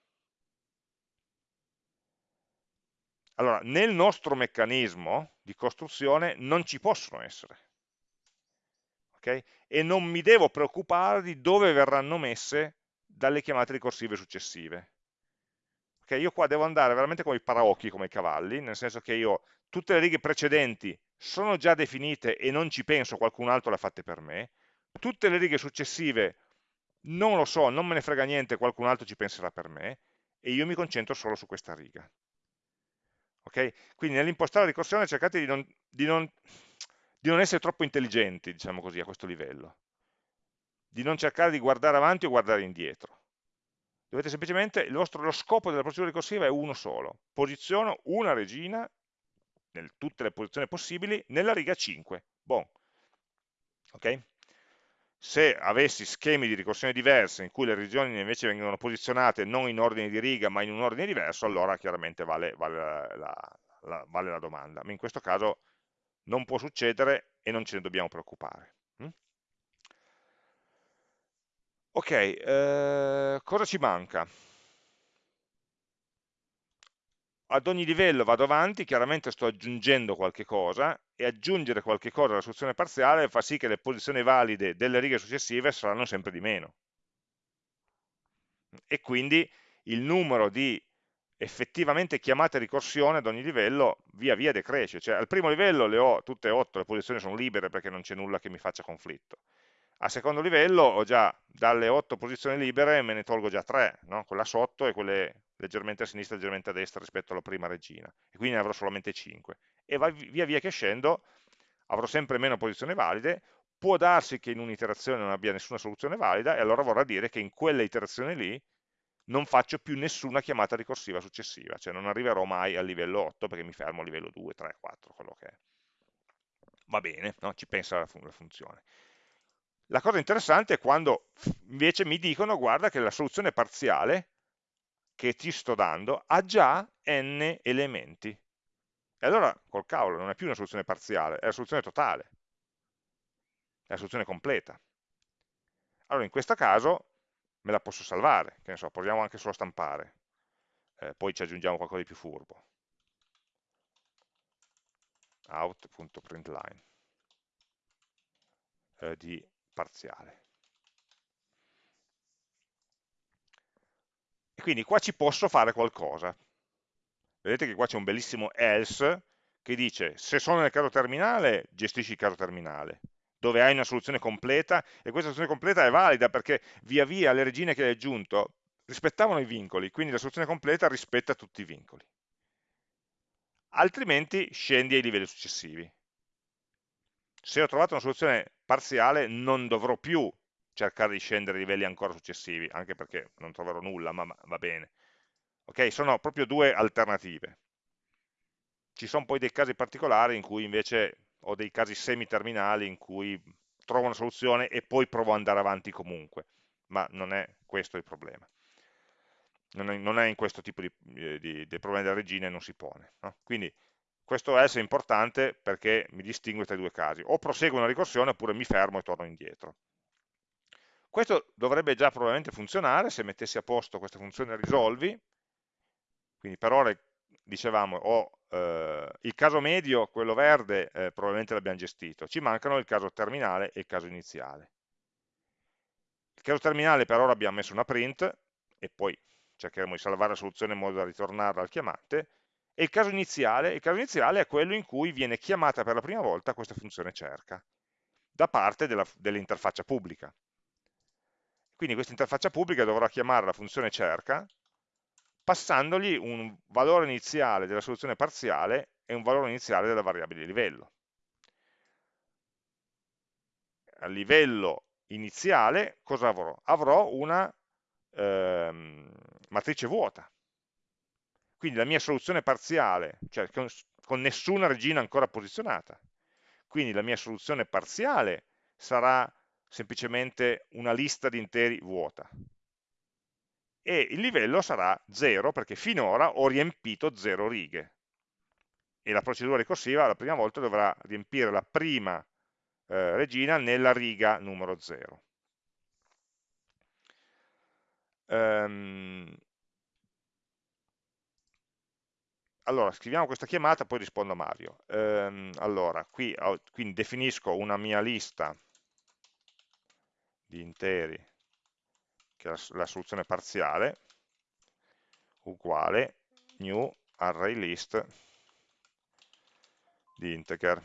Speaker 1: Allora, nel nostro meccanismo di costruzione non ci possono essere. Okay? E non mi devo preoccupare di dove verranno messe dalle chiamate ricorsive successive. Okay? Io qua devo andare veramente come i paraocchi, come i cavalli, nel senso che io tutte le righe precedenti sono già definite e non ci penso, qualcun altro le ha fatte per me, tutte le righe successive non lo so, non me ne frega niente, qualcun altro ci penserà per me, e io mi concentro solo su questa riga. Okay? Quindi nell'impostare la ricorsione cercate di non, di, non, di non, essere troppo intelligenti, diciamo così, a questo livello. Di non cercare di guardare avanti o guardare indietro. Dovete semplicemente, vostro, lo scopo della procedura ricorsiva è uno solo. Posiziono una regina, in tutte le posizioni possibili, nella riga 5. Bon. Ok? Se avessi schemi di ricorsione diversi in cui le regioni invece vengono posizionate non in ordine di riga ma in un ordine diverso, allora chiaramente vale, vale, la, la, vale la, domanda. Ma in questo caso non può succedere e non ce ne dobbiamo preoccupare. Mm? Ok, eh, cosa ci manca? Ad ogni livello vado avanti, chiaramente sto aggiungendo qualche cosa e aggiungere qualche cosa alla soluzione parziale fa sì che le posizioni valide delle righe successive saranno sempre di meno. E quindi il numero di effettivamente chiamate ricorsione ad ogni livello via via decresce, cioè al primo livello le ho tutte e 8, le posizioni sono libere perché non c'è nulla che mi faccia conflitto. Al secondo livello ho già dalle 8 posizioni libere me ne tolgo già 3, no? quella sotto e quelle leggermente a sinistra e leggermente a destra rispetto alla prima regina, e quindi ne avrò solamente 5. E via via che scendo avrò sempre meno posizioni valide, può darsi che in un'iterazione non abbia nessuna soluzione valida, e allora vorrà dire che in quella iterazione lì non faccio più nessuna chiamata ricorsiva successiva, cioè non arriverò mai al livello 8 perché mi fermo a livello 2, 3, 4, quello che è. Va bene, no? ci pensa la, fun la funzione. La cosa interessante è quando invece mi dicono, guarda che la soluzione parziale che ti sto dando ha già n elementi. E allora, col cavolo, non è più una soluzione parziale, è la soluzione totale, è la soluzione completa. Allora, in questo caso me la posso salvare, che ne so, proviamo anche solo a stampare. eh, poi ci aggiungiamo qualcosa di più furbo. out.println eh, di parziale. E quindi qua ci posso fare qualcosa. Vedete che qua c'è un bellissimo else che dice se sono nel caso terminale gestisci il caso terminale, dove hai una soluzione completa e questa soluzione completa è valida perché via via le regine che hai aggiunto rispettavano i vincoli, quindi la soluzione completa rispetta tutti i vincoli. Altrimenti scendi ai livelli successivi. Se ho trovato una soluzione parziale non dovrò più cercare di scendere a livelli ancora successivi, anche perché non troverò nulla, ma va bene. Ok, sono proprio due alternative. Ci sono poi dei casi particolari in cui invece ho dei casi semi-terminali in cui trovo una soluzione e poi provo ad andare avanti comunque, ma non è questo il problema. Non è, non è in questo tipo di, eh, di, di problema della regina non si pone. No? Quindi questo else è importante perché mi distingue tra i due casi. O proseguo una ricorsione oppure mi fermo e torno indietro. Questo dovrebbe già probabilmente funzionare se mettessi a posto questa funzione risolvi, quindi per ora dicevamo ho eh, il caso medio, quello verde, eh, probabilmente l'abbiamo gestito, ci mancano il caso terminale e il caso iniziale. Il caso terminale per ora abbiamo messo una print e poi cercheremo di salvare la soluzione in modo da ritornarla al chiamante, e il caso iniziale, il caso iniziale è quello in cui viene chiamata per la prima volta questa funzione cerca, da parte dell'interfaccia dell pubblica. Quindi questa interfaccia pubblica dovrà chiamare la funzione cerca, passandogli un valore iniziale della soluzione parziale e un valore iniziale della variabile livello. A livello iniziale cosa avrò? Avrò una ehm, matrice vuota, quindi la mia soluzione parziale, cioè con, con nessuna regina ancora posizionata, quindi la mia soluzione parziale sarà semplicemente una lista di interi vuota. E il livello sarà 0 perché finora ho riempito 0 righe. E la procedura ricorsiva la prima volta dovrà riempire la prima eh, regina nella riga numero 0. Um, ehm, allora, scriviamo questa chiamata, poi rispondo a Mario. Ehm, allora, qui quindi definisco una mia lista di interi, che è la, la soluzione parziale, uguale new array list di integer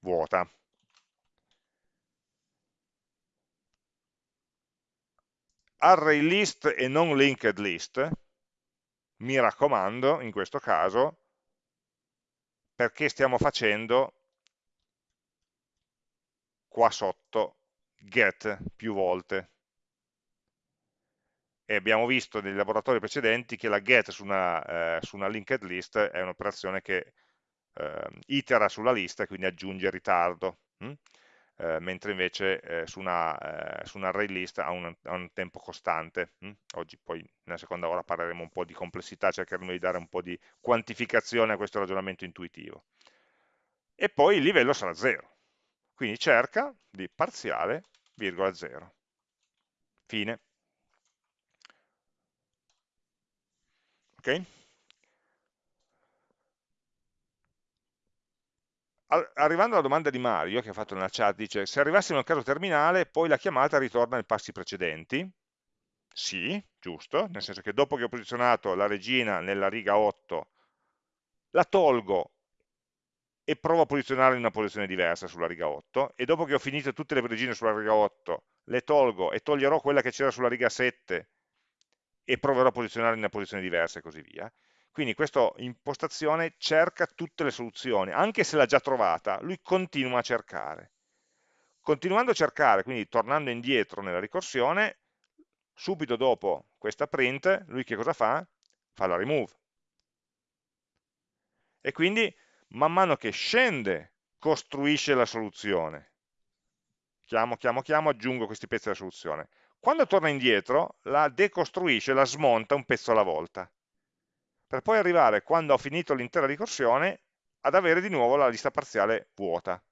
Speaker 1: vuota. Array list e non linked list mi raccomando, in questo caso, perché stiamo facendo qua sotto get più volte. E abbiamo visto nei laboratori precedenti che la get su una, eh, su una linked list è un'operazione che eh, itera sulla lista e quindi aggiunge ritardo. Hm? Eh, mentre invece eh, su, una, eh, su, un array list ha un, ha un tempo costante. Hm? Oggi poi nella seconda ora parleremo un po' di complessità, cercheremo di dare un po' di quantificazione a questo ragionamento intuitivo. E poi il livello sarà 0, quindi cerca di parziale, virgola 0. Fine. Ok? Arrivando alla domanda di Mario, che ha fatto nella chat, dice, se arrivassimo al caso terminale, poi la chiamata ritorna ai passi precedenti? Sì, giusto, nel senso che dopo che ho posizionato la regina nella riga 8, la tolgo e provo a posizionarla in una posizione diversa sulla riga 8, e dopo che ho finito tutte le regine sulla riga 8, le tolgo e toglierò quella che c'era sulla riga 7 e proverò a posizionarla in una posizione diversa e così via. Quindi questa impostazione cerca tutte le soluzioni, anche se l'ha già trovata, lui continua a cercare. Continuando a cercare, quindi tornando indietro nella ricorsione, subito dopo questa print, lui che cosa fa? Fa la remove. E quindi man mano che scende, costruisce la soluzione. Chiamo, chiamo, chiamo, aggiungo questi pezzi alla soluzione. Quando torna indietro, la decostruisce, la smonta un pezzo alla volta per poi arrivare, quando ho finito l'intera ricorsione, ad avere di nuovo la lista parziale vuota.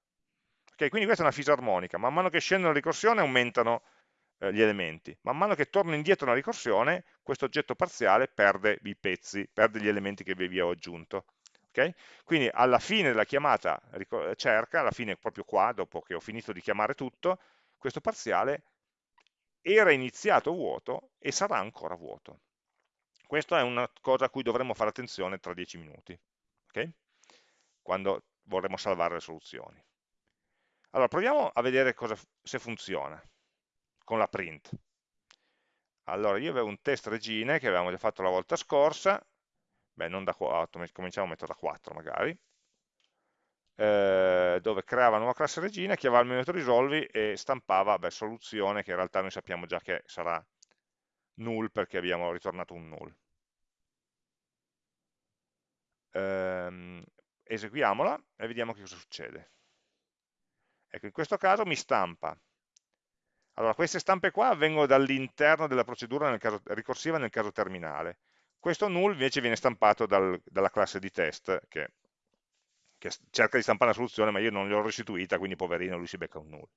Speaker 1: Okay, quindi questa è una fisarmonica, man mano che scende la ricorsione aumentano, eh, gli elementi. Man mano che torno indietro nella ricorsione, questo oggetto parziale perde i pezzi, perde gli elementi che vi ho aggiunto. Okay? Quindi alla fine della chiamata cerca, alla fine proprio qua, dopo che ho finito di chiamare tutto, questo parziale era iniziato vuoto e sarà ancora vuoto. Questa è una cosa a cui dovremmo fare attenzione tra 10 minuti, okay? quando vorremmo salvare le soluzioni. Allora, proviamo a vedere cosa, se funziona con la print. Allora, io avevo un test regine che avevamo già fatto la volta scorsa, beh, non da 4, cominciamo a mettere da 4 magari, eh, dove creava una nuova classe regina, chiamava il metodo risolvi e stampava beh, soluzione che in realtà noi sappiamo già che sarà null perché abbiamo ritornato un null. Ehm, eseguiamola e vediamo che cosa succede. Ecco, in questo caso mi stampa. Allora, queste stampe qua avvengono dall'interno della procedura nel caso, ricorsiva nel caso terminale. Questo null invece viene stampato dal, dalla classe di test, che, che, cerca di stampare la soluzione, ma io non gliel'ho restituita, quindi poverino lui si becca un null.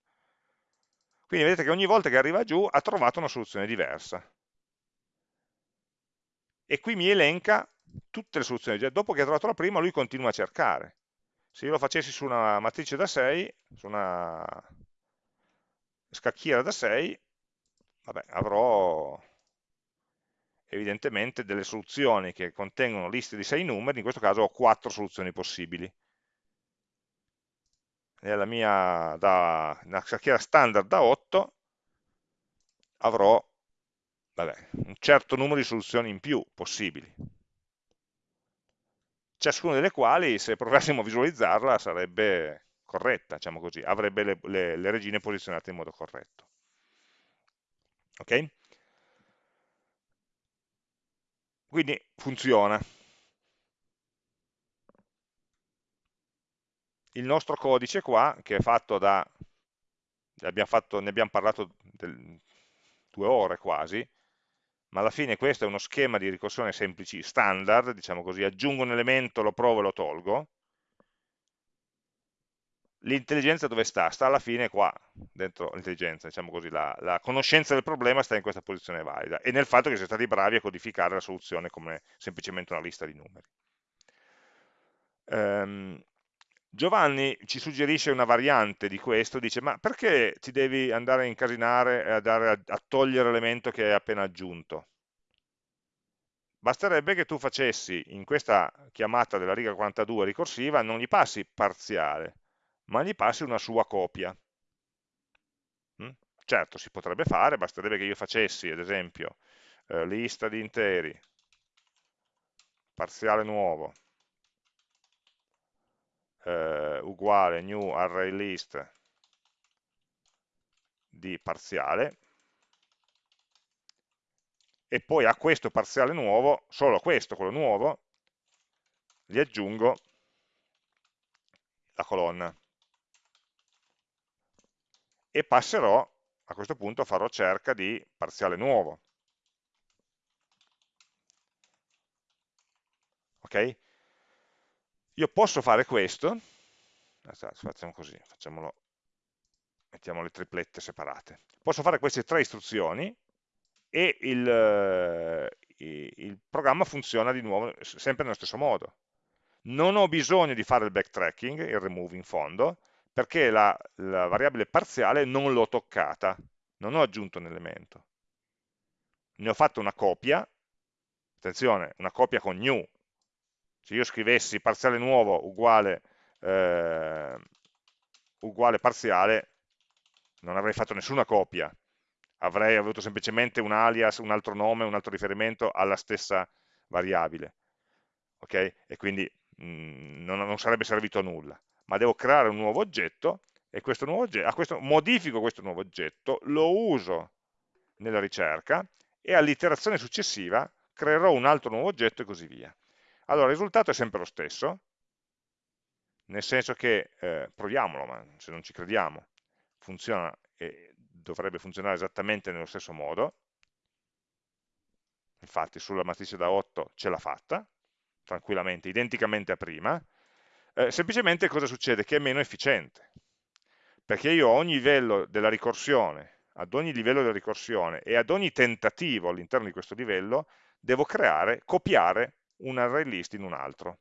Speaker 1: Quindi vedete che ogni volta che arriva giù ha trovato una soluzione diversa. E qui mi elenca tutte le soluzioni. Dopo che ha trovato la prima, lui continua a cercare. Se io lo facessi su una matrice da 6, su una scacchiera da 6, vabbè, avrò evidentemente delle soluzioni che contengono liste di 6 numeri, in questo caso ho 4 soluzioni possibili. Nella mia da, una scacchiera standard da 8 avrò vabbè, un certo numero di soluzioni in più possibili ciascuna delle quali se provassimo a visualizzarla sarebbe corretta, diciamo così, avrebbe le, le, le regine posizionate in modo corretto. Ok? Quindi funziona. Il nostro codice qua, che è fatto da, abbiamo fatto, ne abbiamo parlato del, due ore quasi, ma alla fine questo è uno schema di ricorsione semplici standard, diciamo così, aggiungo un elemento, lo provo e lo tolgo, l'intelligenza dove sta? Sta alla fine qua, dentro l'intelligenza, diciamo così, la, la, conoscenza del problema sta in questa posizione valida e nel fatto che siete stati bravi a codificare la soluzione come semplicemente una lista di numeri. Um, Giovanni ci suggerisce una variante di questo, dice ma perché ti devi andare a incasinare e a, a, a togliere l'elemento che hai appena aggiunto? Basterebbe che tu facessi in questa chiamata della riga 42 ricorsiva, non gli passi parziale, ma gli passi una sua copia. Mm? Certo, si potrebbe fare, basterebbe che io facessi, ad esempio, eh, lista di interi, parziale nuovo, eh, uguale new array list di parziale e poi a questo parziale nuovo, solo a questo, quello nuovo, gli aggiungo la colonna e passerò, a questo punto farò cerca di parziale nuovo. Ok? Io posso fare questo, facciamo così, mettiamo le triplette separate. Posso fare queste tre istruzioni e il, eh, il programma funziona di nuovo sempre nello stesso modo. Non ho bisogno di fare il backtracking, il remove in fondo, perché la, la variabile parziale non l'ho toccata, non ho aggiunto un elemento. Ne ho fatto una copia, attenzione, una copia con new, se io scrivessi parziale nuovo uguale, eh, uguale parziale, non avrei fatto nessuna copia, avrei avuto semplicemente un alias, un altro nome, un altro riferimento alla stessa variabile, ok? E quindi mh, mm, non, non, sarebbe servito a nulla, ma devo creare un nuovo oggetto e questo nuovo oggetto, questo, modifico questo nuovo oggetto, lo uso nella ricerca e all'iterazione successiva creerò un altro nuovo oggetto e così via. Allora, il risultato è sempre lo stesso, nel senso che, eh, proviamolo, ma se non ci crediamo, funziona e dovrebbe funzionare esattamente nello stesso modo, infatti sulla matrice da 8 ce l'ha fatta, tranquillamente, identicamente a prima, eh, semplicemente cosa succede? Che è meno efficiente, perché io a ogni livello della ricorsione ad ogni livello di ricorsione e ad ogni tentativo all'interno di questo livello, devo creare, copiare un array list in un altro.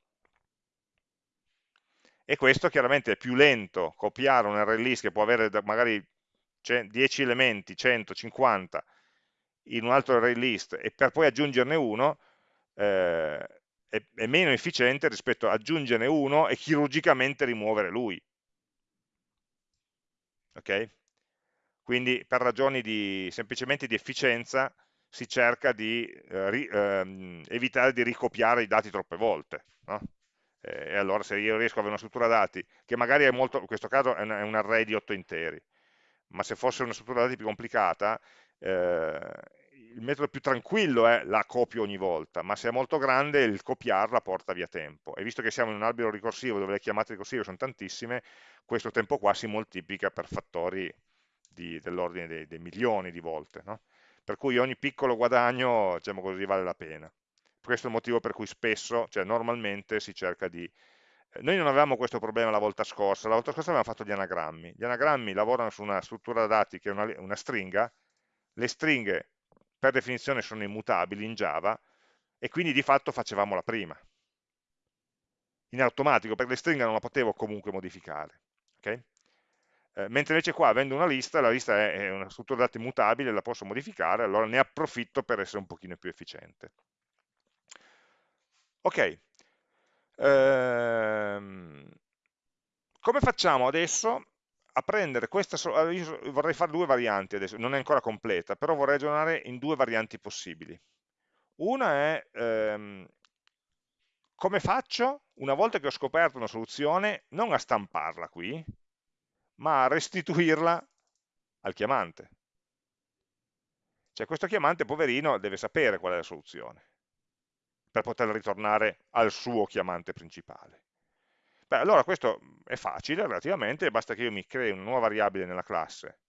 Speaker 1: E questo chiaramente è più lento copiare un array list che può avere magari 10 elementi, 100, 50 in un altro array list e per poi aggiungerne uno, eh, è, è meno efficiente rispetto a aggiungerne uno e chirurgicamente rimuovere lui. Ok? Quindi per ragioni di, semplicemente di efficienza si cerca di eh, ri, ehm, evitare di ricopiare i dati troppe volte. No? E allora se io riesco ad avere una struttura dati, che magari è molto, in questo caso è un, è un array di 8 interi, ma se fosse una struttura dati più complicata, eh, il metodo più tranquillo è la copio ogni volta, ma se è molto grande il copiarla porta via tempo. E visto che siamo in un albero ricorsivo dove le chiamate ricorsive sono tantissime, questo tempo qua si moltiplica per fattori dell'ordine dei, dei, milioni di volte. No? Per cui ogni piccolo guadagno, diciamo così, vale la pena. Questo è il motivo per cui spesso, cioè normalmente si cerca di... Eh, noi non avevamo questo problema la volta scorsa, la volta scorsa avevamo fatto gli anagrammi. Gli anagrammi lavorano su una struttura dati che è una, una stringa, le stringhe per definizione sono immutabili in Java e quindi di fatto facevamo la prima in automatico perché le stringhe non la potevo comunque modificare okay? Eh, mentre invece qua avendo una lista la lista è, è una struttura dati mutabile la posso modificare allora ne approfitto per essere un pochino più efficiente. Ok. Ehm, come facciamo adesso a prendere questa, io vorrei fare due varianti adesso, non è ancora completa, però vorrei ragionare in due varianti possibili. Una è ehm, come faccio, una volta che ho scoperto una soluzione, non a stamparla qui, ma a restituirla al chiamante. Cioè questo chiamante, poverino, deve sapere qual è la soluzione, per poter ritornare al suo chiamante principale. Beh, allora questo è facile relativamente, basta che io mi crei una nuova variabile nella classe,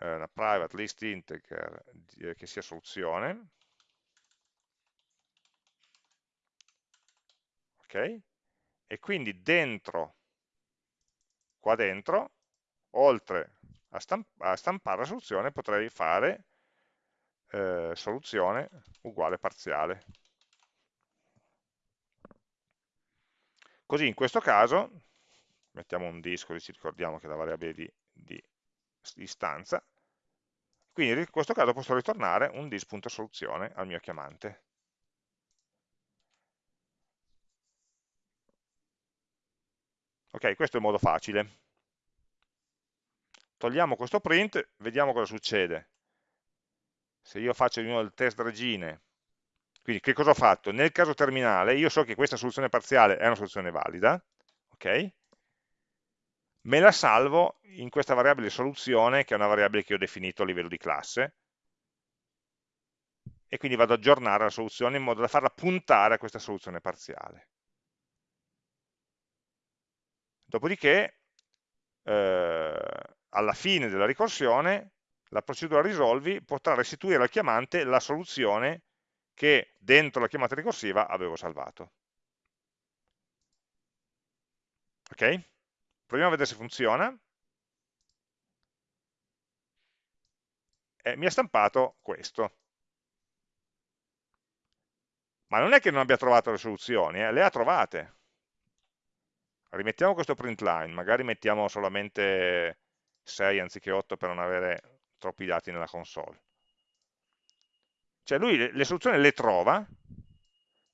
Speaker 1: eh, una private list integer eh, che sia soluzione, ok? E quindi dentro, qua dentro, oltre a, stamp a stampare la soluzione, potrei fare eh, soluzione uguale parziale. Così in questo caso, mettiamo un disco, ci ricordiamo che è la variabile di, di istanza, quindi in questo caso posso ritornare un dis.soluzione al mio chiamante. Ok, questo è il modo facile. Togliamo questo print, vediamo cosa succede. Se io faccio di nuovo il test regine quindi che cosa ho fatto? Nel caso terminale io so che questa soluzione parziale è una soluzione valida, ok? Me la salvo in questa variabile soluzione, che è una variabile che ho definito a livello di classe, e quindi vado ad aggiornare la soluzione in modo da farla puntare a questa soluzione parziale. Dopodiché, eh, alla fine della ricorsione, la procedura risolvi potrà restituire al chiamante la soluzione che dentro la chiamata ricorsiva avevo salvato. Ok? Proviamo a vedere se funziona. E mi ha stampato questo. Ma non è che non abbia trovato le soluzioni, eh? le ha trovate. Rimettiamo questo print line, magari mettiamo solamente 6 anziché 8 per non avere troppi dati nella console. Cioè lui le, soluzioni le trova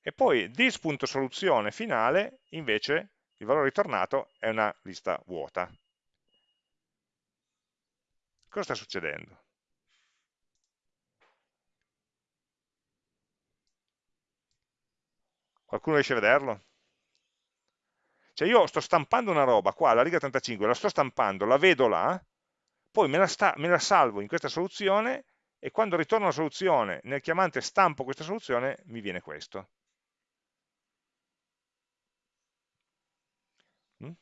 Speaker 1: e poi dis.soluzione finale invece il valore ritornato è una lista vuota. Cosa sta succedendo? Qualcuno riesce a vederlo? Cioè io sto stampando una roba qua, la riga 35, la sto stampando, la vedo là, poi me la, sta, me la salvo in questa soluzione e quando ritorno la soluzione, nel chiamante stampo questa soluzione, mi viene questo. Mm?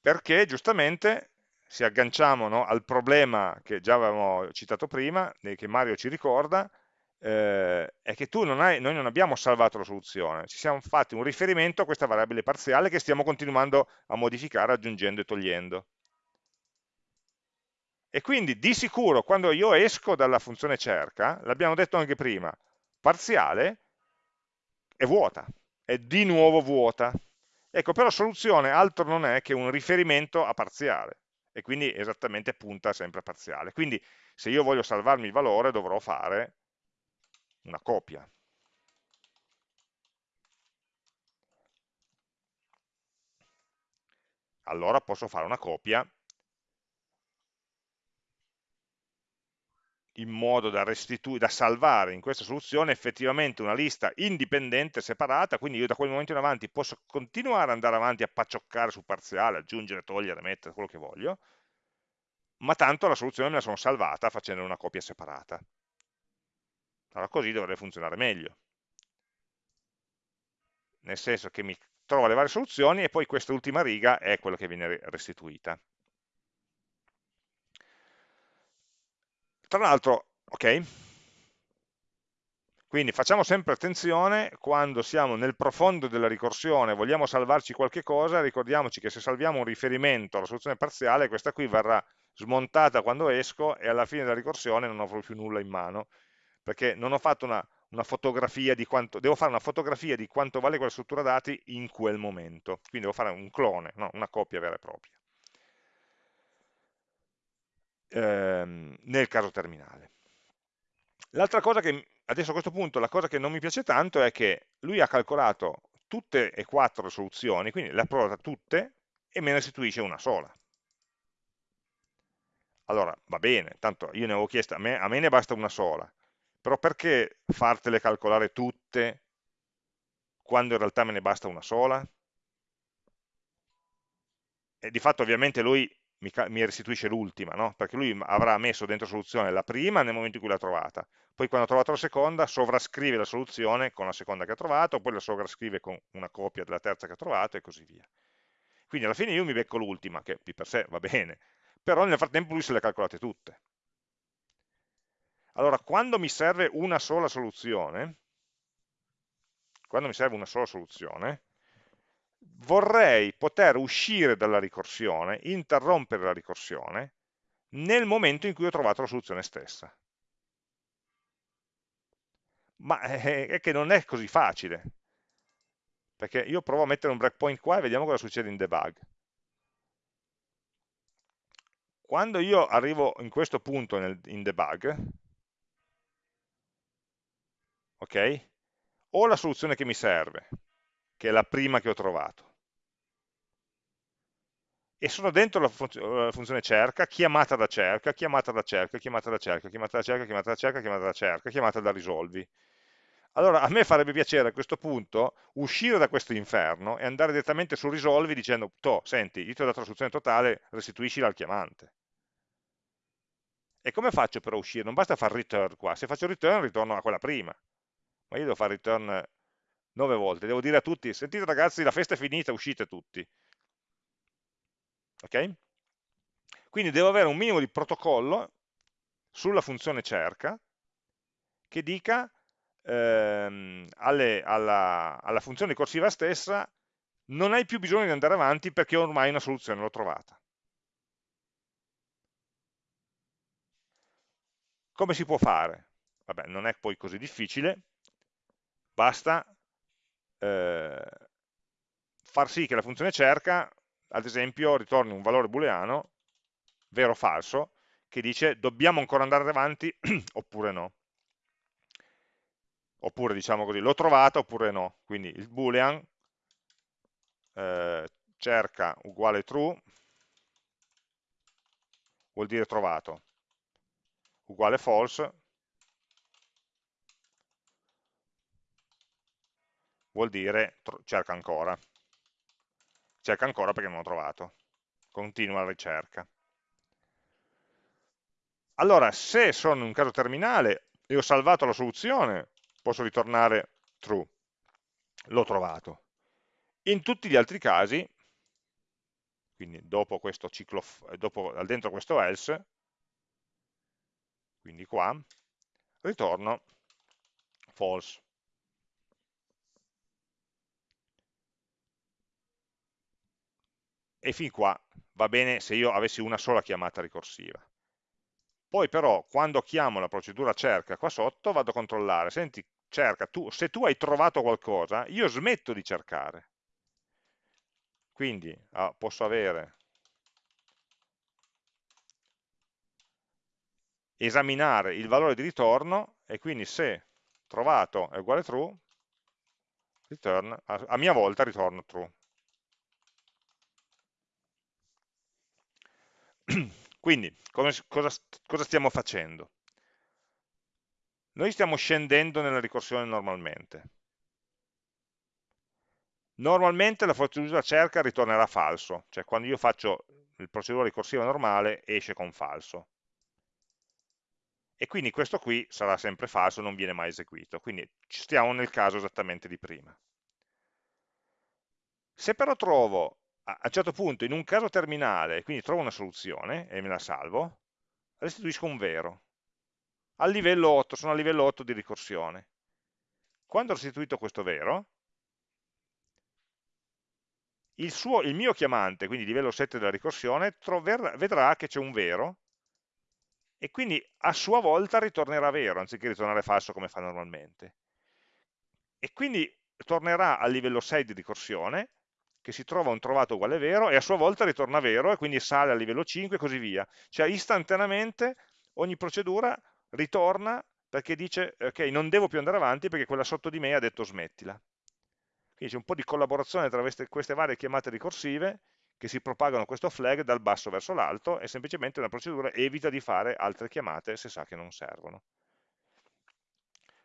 Speaker 1: Perché giustamente, se agganciamo no, al problema che già avevamo citato prima, che Mario ci ricorda, eh, è che non hai, noi non abbiamo salvato la soluzione, ci siamo fatti un riferimento a questa variabile parziale che stiamo continuando a modificare aggiungendo e togliendo. E quindi di sicuro quando io esco dalla funzione cerca, l'abbiamo detto anche prima, parziale è vuota, è di nuovo vuota. Ecco, però soluzione altro non è che un riferimento a parziale, e quindi esattamente punta sempre a parziale. Quindi se io voglio salvarmi il valore dovrò fare una copia. Allora posso fare una copia in modo da, da, salvare in questa soluzione effettivamente una lista indipendente, separata, quindi io da quel momento in avanti posso continuare ad andare avanti a paccioccare su parziale, aggiungere, togliere, mettere, quello che voglio, ma tanto la soluzione me la sono salvata facendo una copia separata. Allora così dovrebbe funzionare meglio. Nel senso che mi trovo le varie soluzioni e poi questa ultima riga è quella che viene restituita. Tra l'altro, ok? Quindi facciamo sempre attenzione quando siamo nel profondo della ricorsione, vogliamo salvarci qualche cosa, ricordiamoci che se salviamo un riferimento alla soluzione parziale, questa qui verrà smontata quando esco e alla fine della ricorsione non avrò più nulla in mano, perché non ho fatto una, una fotografia di quanto, devo fare una fotografia di quanto vale quella struttura dati in quel momento, quindi devo fare un clone, no? una copia vera e propria ehm, nel caso terminale. L'altra cosa che, adesso a questo punto, la cosa che non mi piace tanto è che lui ha calcolato tutte e quattro le soluzioni, quindi le ha provate tutte e me ne restituisce una sola. Allora, va bene, tanto io ne avevo chiesto, a me, a me ne basta una sola, però perché fartele calcolare tutte quando in realtà me ne basta una sola? E di fatto ovviamente lui mi, mi restituisce l'ultima, no? perché lui avrà messo dentro soluzione la prima nel momento in cui l'ha trovata, poi quando ha trovato la seconda sovrascrive la soluzione con la seconda che ha trovato, poi la sovrascrive con una copia della terza che ha trovato e così via. Quindi alla fine io mi becco l'ultima, che di per sé va bene, però nel frattempo lui se le ha calcolate tutte. Allora, quando mi serve una sola soluzione, quando mi serve una sola soluzione, vorrei poter uscire dalla ricorsione, interrompere la ricorsione, nel momento in cui ho trovato la soluzione stessa. Ma eh, è che non è così facile, perché io provo a mettere un breakpoint qua e vediamo cosa succede in debug. Quando io arrivo in questo punto in debug, ok? Ho la soluzione che mi serve, che è la prima che ho trovato. E sono dentro la, la funzione cerca, chiamata da cerca, chiamata da cerca, chiamata da cerca, chiamata da cerca, chiamata da cerca, chiamata da cerca, chiamata da risolvi. Allora a me farebbe piacere a questo punto uscire da questo inferno e andare direttamente su risolvi dicendo, to, senti, io ti ho dato la soluzione totale, restituiscila al chiamante. E come faccio per uscire? Non basta fare return qua, se faccio return ritorno a quella prima, ma io devo fare return nove volte, devo dire a tutti, sentite ragazzi la festa è finita, uscite tutti. Ok? Quindi devo avere un minimo di protocollo sulla funzione cerca che dica ehm, alle, alla, alla funzione ricorsiva stessa non hai più bisogno di andare avanti perché ormai una soluzione l'ho trovata. Come si può fare? Vabbè, non è poi così difficile, basta eh, far sì che la funzione cerca, ad esempio, ritorni un valore booleano, vero o falso, che dice dobbiamo ancora andare avanti (clears throat) oppure no. Oppure diciamo così, l'ho trovata oppure no. Quindi il boolean eh, cerca uguale true vuol dire trovato, uguale false vuol dire cerca ancora. Cerca ancora perché non ho trovato. Continua la ricerca. Allora, se sono in un caso terminale e ho salvato la soluzione, posso ritornare true. L'ho trovato. In tutti gli altri casi, quindi dopo questo ciclo, dopo, dentro questo else, quindi qua, ritorno false. E fin qua va bene se io avessi una sola chiamata ricorsiva. Poi però, quando chiamo la procedura cerca qua sotto, vado a controllare, senti, cerca, tu, se tu hai trovato qualcosa, io smetto di cercare. Quindi ah, posso avere esaminare il valore di ritorno e quindi se trovato è uguale true, return, a, a mia volta ritorno true. (clears throat) Quindi, cosa, cosa, stiamo facendo? Noi stiamo scendendo nella ricorsione normalmente. Normalmente la procedura cerca ritornerà falso, cioè quando io faccio il procedura ricorsiva normale esce con falso. E quindi questo qui sarà sempre falso, non viene mai eseguito. Quindi stiamo nel caso esattamente di prima. Se però trovo a un certo punto in un caso terminale, quindi trovo una soluzione e me la salvo, restituisco un vero. Al livello 8, sono a livello 8 di ricorsione. Quando ho restituito questo vero, il, suo, il mio chiamante, quindi livello 7 della ricorsione, vedrà che c'è un vero e quindi a sua volta ritornerà vero, anziché ritornare falso come fa normalmente. E quindi tornerà al livello 6 di ricorsione che si trova un trovato uguale vero e a sua volta ritorna vero e quindi sale a livello 5 e così via. Cioè istantaneamente ogni procedura ritorna perché dice ok non devo più andare avanti perché quella sotto di me ha detto smettila. Quindi c'è un po' di collaborazione tra queste, varie chiamate ricorsive che si propagano questo flag dal basso verso l'alto e semplicemente una procedura evita di fare altre chiamate se sa che non servono.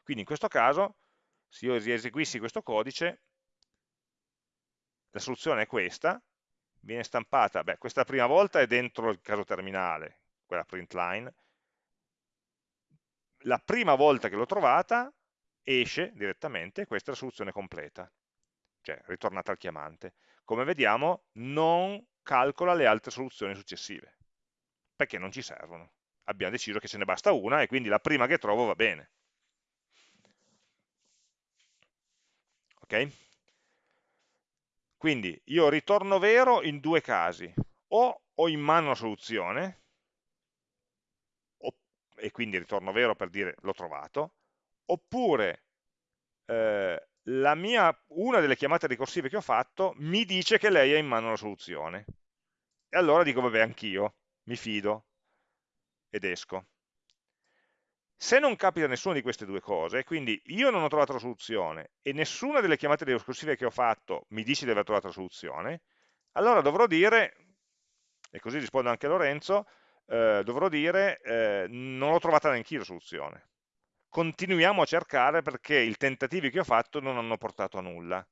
Speaker 1: Quindi in questo caso, se io eseguissi questo codice, la soluzione è questa, viene stampata, beh, questa prima volta è dentro il caso terminale, quella print line, la prima volta che l'ho trovata esce direttamente, questa è la soluzione completa, cioè ritornata al chiamante. Come vediamo non calcola le altre soluzioni successive, perché non ci servono. Abbiamo deciso che ce ne basta una e quindi la prima che trovo va bene. Ok? Quindi io ritorno vero in due casi, o ho in mano la soluzione, e quindi ritorno vero per dire l'ho trovato, oppure eh, mia, una delle chiamate ricorsive che ho fatto mi dice che lei ha in mano la soluzione. E allora dico, vabbè, anch'io, mi fido, ed esco. Se non capita nessuna di queste due cose, quindi io non ho trovato la soluzione e nessuna delle chiamate ricorsive che ho fatto mi dice di aver trovato la soluzione, allora dovrò dire, e così rispondo anche a Lorenzo, eh, dovrò dire eh, non l'ho trovata neanche io la soluzione. Continuiamo a cercare perché i tentativi che ho fatto non hanno portato a nulla.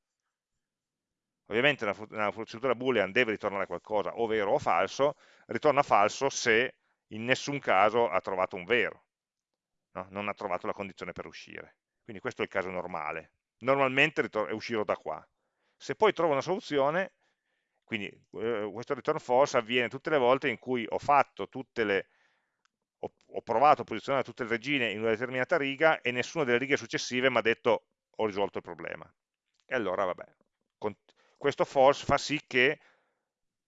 Speaker 1: Ovviamente una, una boolean deve ritornare qualcosa, o vero o falso, ritorna falso se in nessun caso ha trovato un vero no? non ha trovato la condizione per uscire. Quindi questo è il caso normale. Normalmente uscirò da qua. Se poi trovo una soluzione, quindi eh, questo return false avviene tutte le volte in cui ho fatto tutte le ho, provato a posizionare tutte le regine in una determinata riga e nessuna delle righe successive mi ha detto ho risolto il problema. E allora vabbè, questo false fa sì che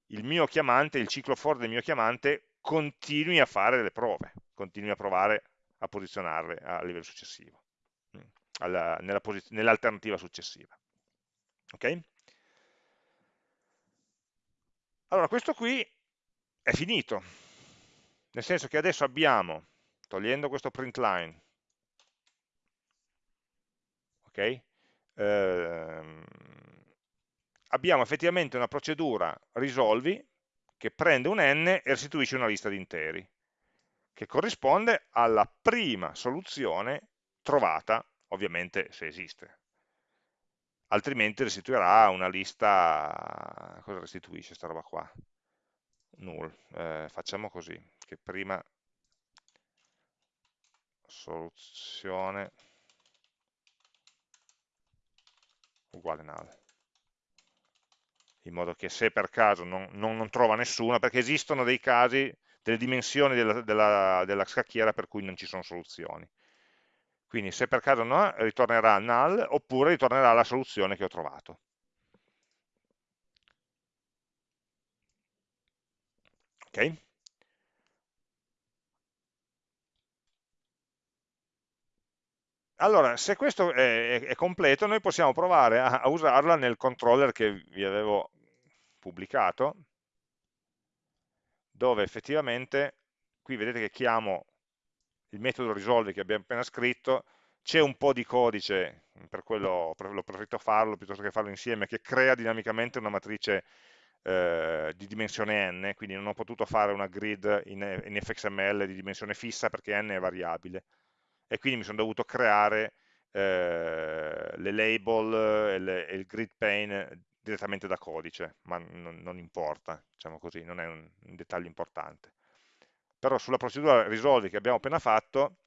Speaker 1: il mio chiamante, il ciclo for del mio chiamante continui a fare delle prove, continui a provare a posizionarle a livello successivo, mm, nell'alternativa nell successiva. Ok? Allora, questo qui è finito, nel senso che adesso abbiamo, togliendo questo print line, ok? Ehm, abbiamo effettivamente una procedura risolvi che prende un n e restituisce una lista di interi che corrisponde alla prima soluzione trovata, ovviamente se esiste. Altrimenti restituirà una lista, cosa restituisce questa roba qua? Null. Eh, facciamo così, che prima soluzione uguale null in modo che se per caso non, non, non trova nessuna, perché esistono dei casi delle dimensioni della, della, della scacchiera per cui non ci sono soluzioni. Quindi se per caso no, ritornerà null oppure ritornerà la soluzione che ho trovato. Ok? Allora, se questo è, è, completo, noi possiamo provare a, a usarla nel controller che vi avevo pubblicato, dove effettivamente, qui vedete che chiamo il metodo risolvi che abbiamo appena scritto, c'è un po' di codice, per quello l'ho preferito farlo piuttosto che farlo insieme, che crea dinamicamente una matrice eh, di dimensione n, quindi non ho potuto fare una grid in, in fxml di dimensione fissa perché n è variabile. E quindi mi sono dovuto creare eh, le label e, le, e, il grid pane direttamente da codice, ma non, non importa, diciamo così, non è un, un, dettaglio importante. Però sulla procedura risolvi che abbiamo appena fatto,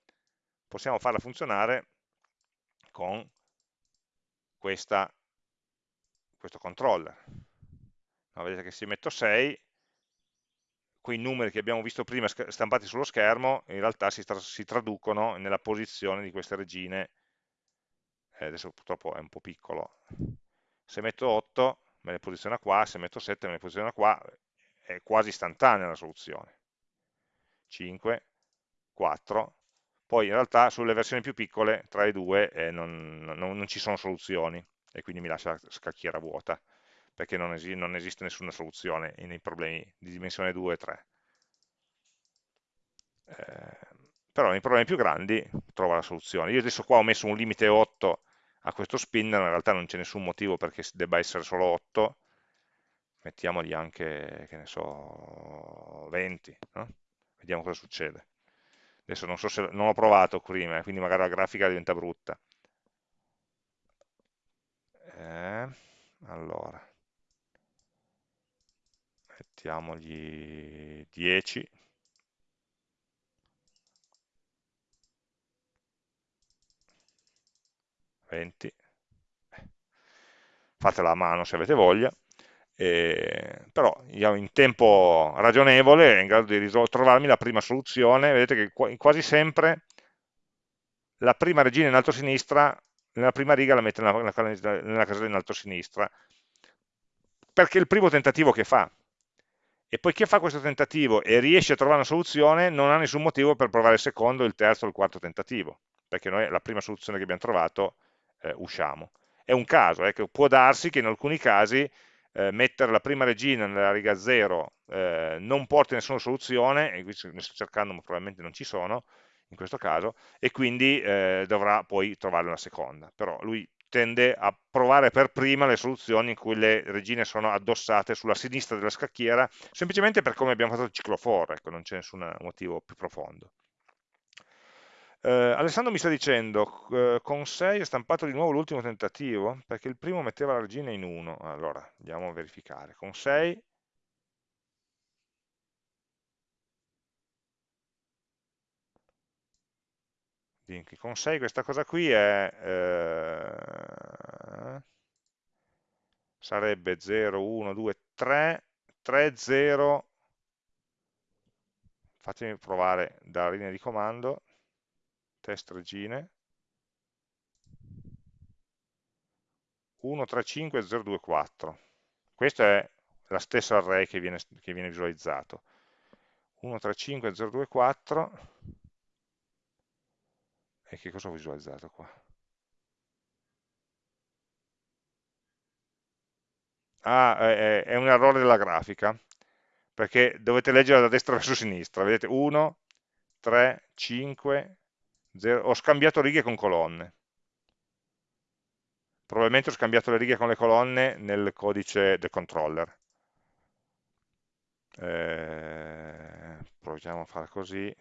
Speaker 1: possiamo farla funzionare con questa, questo controller. No, vedete che se metto 6, quei numeri che abbiamo visto prima stampati sullo schermo in realtà si, tra si traducono nella posizione di queste regine eh, adesso purtroppo è un po' piccolo se metto 8 me le posiziona qua, se metto 7 me le posiziona qua è quasi istantanea la soluzione 5, 4 poi in realtà sulle versioni più piccole tra i due eh, non, non, non ci sono soluzioni e quindi mi lascia scacchiera vuota perché non, esi non esiste nessuna soluzione nei problemi di dimensione 2 e 3. Eh, però nei problemi più grandi trova la soluzione. Io adesso qua ho messo un limite 8 a questo spinner, in realtà non c'è nessun motivo perché debba essere solo 8, mettiamogli anche, che ne so, 20, no? vediamo cosa succede. Adesso non so se non ho provato prima, quindi magari la grafica diventa brutta. Eh, allora, mettiamogli 10 20 fatela a mano se avete voglia eh, però in tempo ragionevole è in grado di trovarmi la prima soluzione. Vedete che quasi sempre la prima regina in alto a sinistra nella prima riga la mette nella, nella, casella in alto a sinistra perché è il primo tentativo che fa. E poiché fa questo tentativo e riesce a trovare una soluzione, non ha nessun motivo per provare il secondo, il terzo il quarto tentativo, perché noi la prima soluzione che abbiamo trovato eh, usciamo. È un caso, eh, può darsi che in alcuni casi eh, mettere la prima regina nella riga 0 eh, non porti nessuna soluzione, e qui ne sto cercando ma probabilmente non ci sono, in questo caso, e quindi eh, dovrà poi trovare una seconda. Però lui tende a provare per prima le soluzioni in cui le regine sono addossate sulla sinistra della scacchiera, semplicemente per come abbiamo fatto il ciclo for, ecco, non c'è nessun motivo più profondo. Eh, Alessandro mi sta dicendo, eh, con 6 è stampato di nuovo l'ultimo tentativo, perché il primo metteva la regina in 1. Allora, andiamo a verificare. Con 6 Dinky. Con 6 questa cosa qui è, eh, sarebbe 0, 1, 2, 3, 3, 0, fatemi provare dalla linea di comando, test regine, 1, 3, 5, 0, 2, 4. Questa è la stessa array che viene, che viene visualizzato. 1, 3, 5, 0, 2, 4 e che cosa ho visualizzato qua? Ah, è, è un errore della grafica, perché dovete leggere da destra verso sinistra, vedete 1, 3, 5, 0, ho scambiato righe con colonne. Probabilmente ho scambiato le righe con le colonne nel codice del controller. Eh, proviamo a fare così.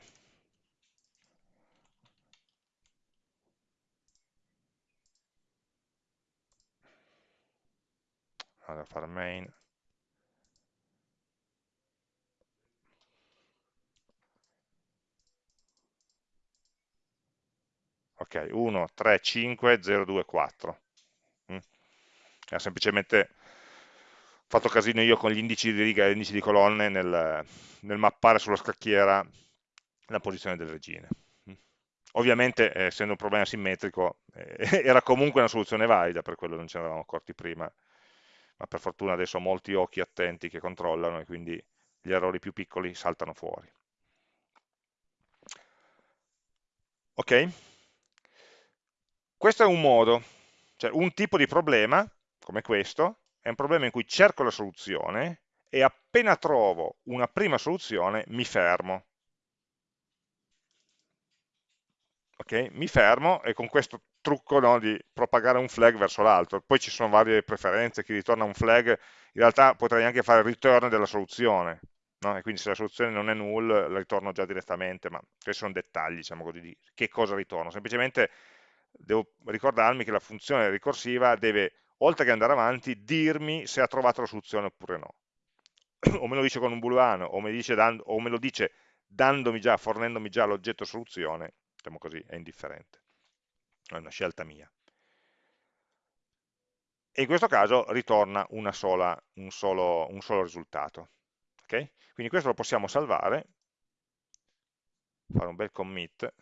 Speaker 1: allora fare main ok 1 3 5 0 2 4 mm. ha semplicemente fatto casino io con gli indici di riga e gli indici di colonne nel, nel mappare sulla scacchiera la posizione delle regine mm. ovviamente eh, essendo un problema simmetrico eh, (laughs) era comunque una soluzione valida per quello non ce ne eravamo accorti prima ma per fortuna adesso ho molti occhi attenti che controllano e quindi gli errori più piccoli saltano fuori. Ok? Questo è un modo, cioè un tipo di problema, come questo, è un problema in cui cerco la soluzione e appena trovo una prima soluzione mi fermo. Okay? Mi fermo e con questo trucco no, di propagare un flag verso l'altro. Poi ci sono varie preferenze, chi ritorna un flag, in realtà potrei anche fare il return della soluzione, no? e quindi se la soluzione non è null la ritorno già direttamente, ma questi sono dettagli, diciamo così, di che cosa ritorno. Semplicemente devo ricordarmi che la funzione ricorsiva deve, oltre che andare avanti, dirmi se ha trovato la soluzione oppure no. (clears throat) o me lo dice con un booleano, o o me lo dice dandomi già, fornendomi già l'oggetto soluzione, diciamo così, è indifferente. È una scelta mia. E in questo caso ritorna sola, un, solo, un, solo, risultato. Okay? Quindi questo lo possiamo salvare, fare un bel commit,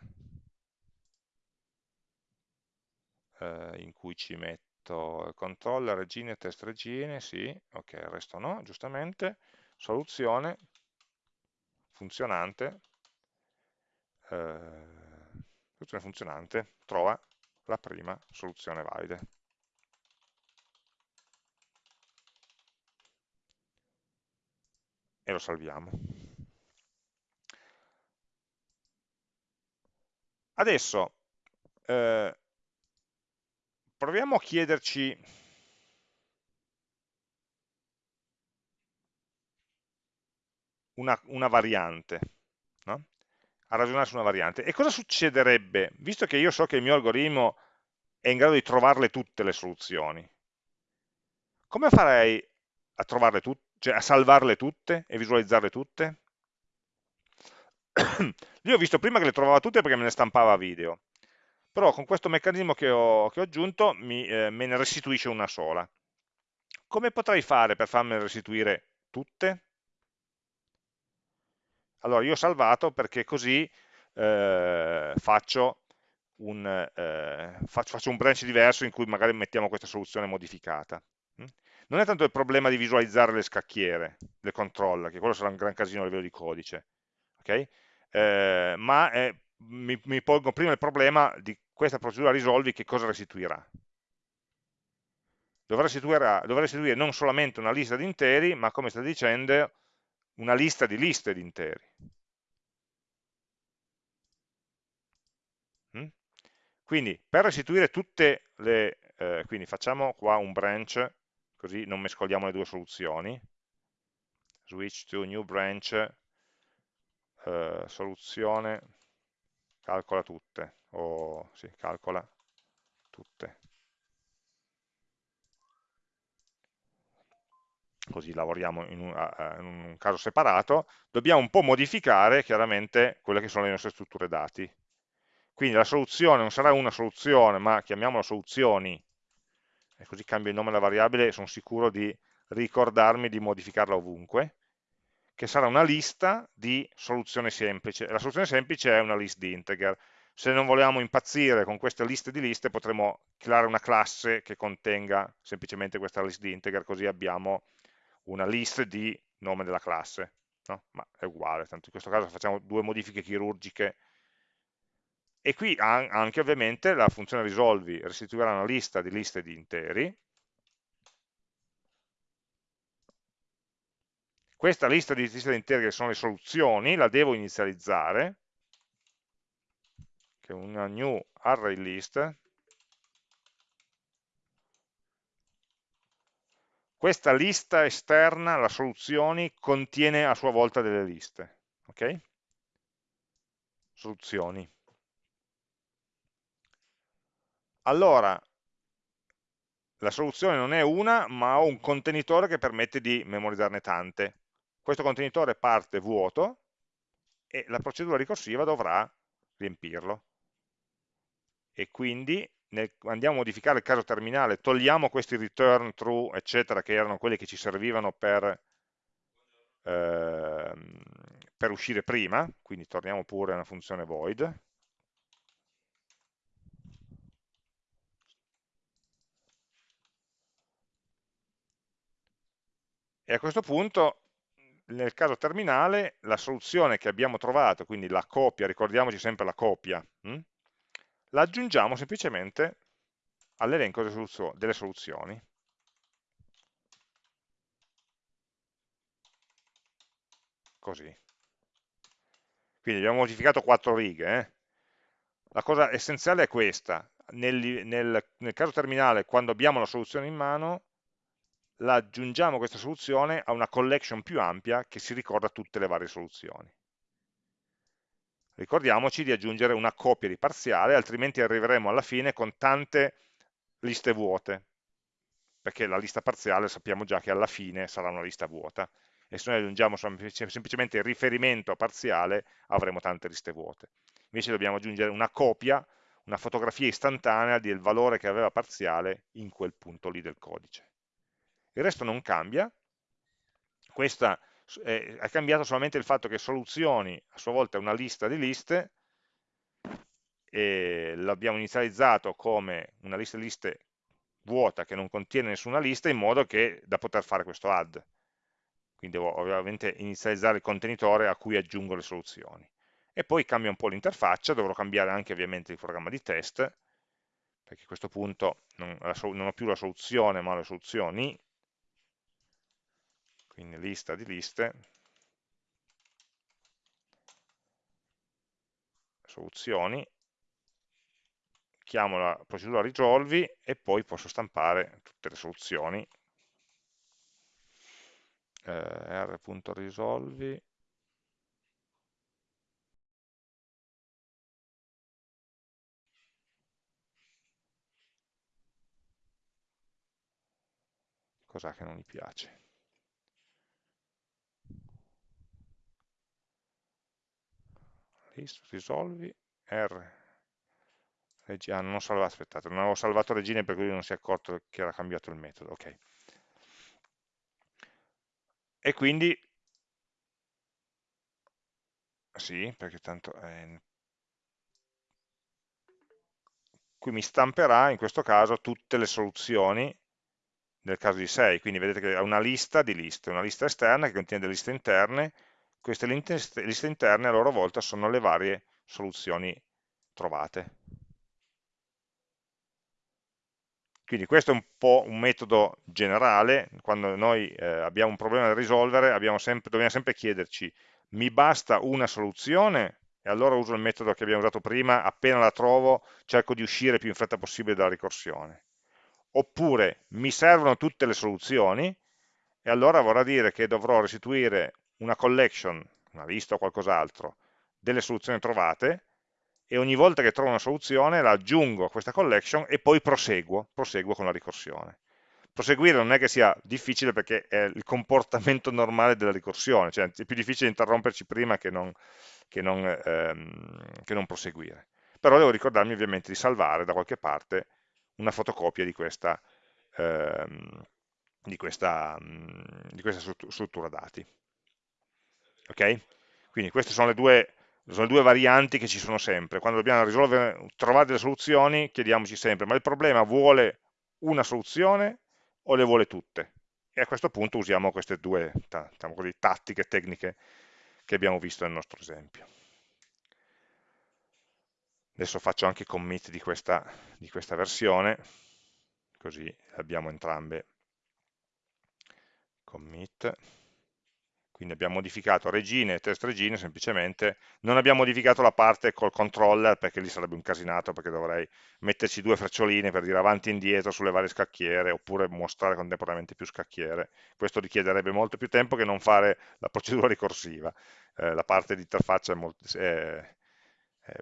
Speaker 1: eh, in cui ci metto controller, regine, test regine, sì, ok, il resto no, giustamente, soluzione, funzionante, eh, soluzione funzionante, trova la prima soluzione valida. E lo salviamo. Adesso eh, proviamo a chiederci una, una variante, no? a ragionare su una variante. E cosa succederebbe, visto che io so che il mio algoritmo è in grado di trovarle tutte le soluzioni, come farei a trovarle tutte, cioè a salvarle tutte e visualizzarle tutte? (coughs) Io ho visto prima che le trovava tutte perché me ne stampava video, però con questo meccanismo che ho, che ho aggiunto mi, eh, me ne restituisce una sola. Come potrei fare per farmene restituire tutte? Allora io ho salvato perché così eh, faccio, un, eh, faccio, faccio, un, branch diverso in cui magari mettiamo questa soluzione modificata. Mm? Non è tanto il problema di visualizzare le scacchiere, le controller, che quello sarà un gran casino a livello di codice, okay? eh, ma è, mi, mi pongo prima il problema di questa procedura risolvi che cosa restituirà. Dovrà restituire, dovrà restituire non solamente una lista di interi, ma come sta dicendo, una lista di liste di interi. Mm? Quindi per restituire tutte le, eh, quindi facciamo qua un branch, così non mescoliamo le due soluzioni, switch to new branch, eh, soluzione, calcola tutte, o sì, calcola tutte. così lavoriamo in un, in un, caso separato, dobbiamo un po' modificare chiaramente quelle che sono le nostre strutture dati. Quindi la soluzione non sarà una soluzione, ma chiamiamola soluzioni, e così cambio il nome della variabile e sono sicuro di ricordarmi di modificarla ovunque, che sarà una lista di soluzione semplice. La soluzione semplice è una list di integer. Se non vogliamo impazzire con queste liste di liste, potremmo creare una classe che contenga semplicemente questa list di integer, così abbiamo una list di nome della classe, no? ma è uguale, tanto in questo caso facciamo due modifiche chirurgiche e qui anche ovviamente la funzione risolvi restituirà una lista di liste di interi, questa lista di liste che sono le soluzioni la devo inizializzare, che è una new array list, Questa lista esterna, la soluzioni, contiene a sua volta delle liste. Ok? Soluzioni. Allora, la soluzione non è una, ma ho un contenitore che permette di memorizzarne tante. Questo contenitore parte vuoto e la procedura ricorsiva dovrà riempirlo. E quindi nel, andiamo a modificare il caso terminale, togliamo questi return true, eccetera, che erano quelli che ci servivano per, eh, per uscire prima, quindi torniamo pure a una funzione void, e a questo punto nel caso terminale la soluzione che abbiamo trovato, quindi la copia, ricordiamoci sempre la copia, hm? la aggiungiamo semplicemente all'elenco delle, soluzio delle soluzioni. Così. Quindi abbiamo modificato quattro righe. Eh? La cosa essenziale è questa. Nel, nel, nel caso terminale, quando abbiamo la soluzione in mano, aggiungiamo questa soluzione a una collection più ampia che si ricorda tutte le varie soluzioni. Ricordiamoci di aggiungere una copia di parziale, altrimenti arriveremo alla fine con tante liste vuote, perché la lista parziale sappiamo già che alla fine sarà una lista vuota, e se noi aggiungiamo semplicemente il riferimento parziale avremo tante liste vuote. Invece dobbiamo aggiungere una copia, una fotografia istantanea del valore che aveva parziale in quel punto lì del codice. Il resto non cambia, questa è, è cambiato solamente il fatto che soluzioni a sua volta è una lista di liste e l'abbiamo inizializzato come una lista di liste vuota che non contiene nessuna lista in modo che da poter fare questo add quindi devo ovviamente inizializzare il contenitore a cui aggiungo le soluzioni. E poi cambia un po' l'interfaccia, dovrò cambiare anche ovviamente il programma di test perché a questo punto non, non ho più la soluzione ma le soluzioni quindi lista di liste, soluzioni, chiamo la procedura risolvi e poi posso stampare tutte le soluzioni. Eh, r.risolvi cos'è che non mi piace risolvi R ah, non ho aspettate, non avevo salvato regine per cui non si è accorto che era cambiato il metodo, ok. E quindi, sì, perché tanto eh, qui mi stamperà in questo caso tutte le soluzioni nel caso di 6, quindi vedete che ha una lista di liste, una lista esterna che contiene delle liste interne, queste liste interne a loro volta sono le varie soluzioni trovate. Quindi questo è un po' un metodo generale, quando noi eh, abbiamo un problema da risolvere sempre, dobbiamo sempre chiederci mi basta una soluzione e allora uso il metodo che abbiamo usato prima, appena la trovo cerco di uscire più in fretta possibile dalla ricorsione. Oppure mi servono tutte le soluzioni e allora vorrà dire che dovrò restituire una collection, una lista o qualcos'altro, delle soluzioni trovate e ogni volta che trovo una soluzione la aggiungo a questa collection e poi proseguo, proseguo con la ricorsione. Proseguire non è che sia difficile perché è il comportamento (laughs) normale della ricorsione, cioè è più difficile interromperci prima che non, che non, ehm, che non proseguire. Però devo ricordarmi ovviamente di salvare da qualche parte una fotocopia di questa, ehm, di questa, di questa struttura dati ok? Quindi queste sono le, due, sono le due varianti che ci sono sempre. Quando dobbiamo risolvere, trovare delle soluzioni, chiediamoci sempre, ma il problema vuole una soluzione o le vuole tutte? E a questo punto usiamo queste due diciamo così, tattiche, tecniche che abbiamo visto nel nostro esempio. Adesso faccio anche commit di questa, di questa versione, così abbiamo entrambe commit quindi abbiamo modificato regine e test regine semplicemente, non abbiamo modificato la parte col controller perché lì sarebbe un casinato perché dovrei metterci due freccioline per dire avanti e indietro sulle varie scacchiere oppure mostrare contemporaneamente più scacchiere, questo richiederebbe molto più tempo che non fare la procedura (laughs) ricorsiva, eh, la parte di interfaccia è, molto, è, è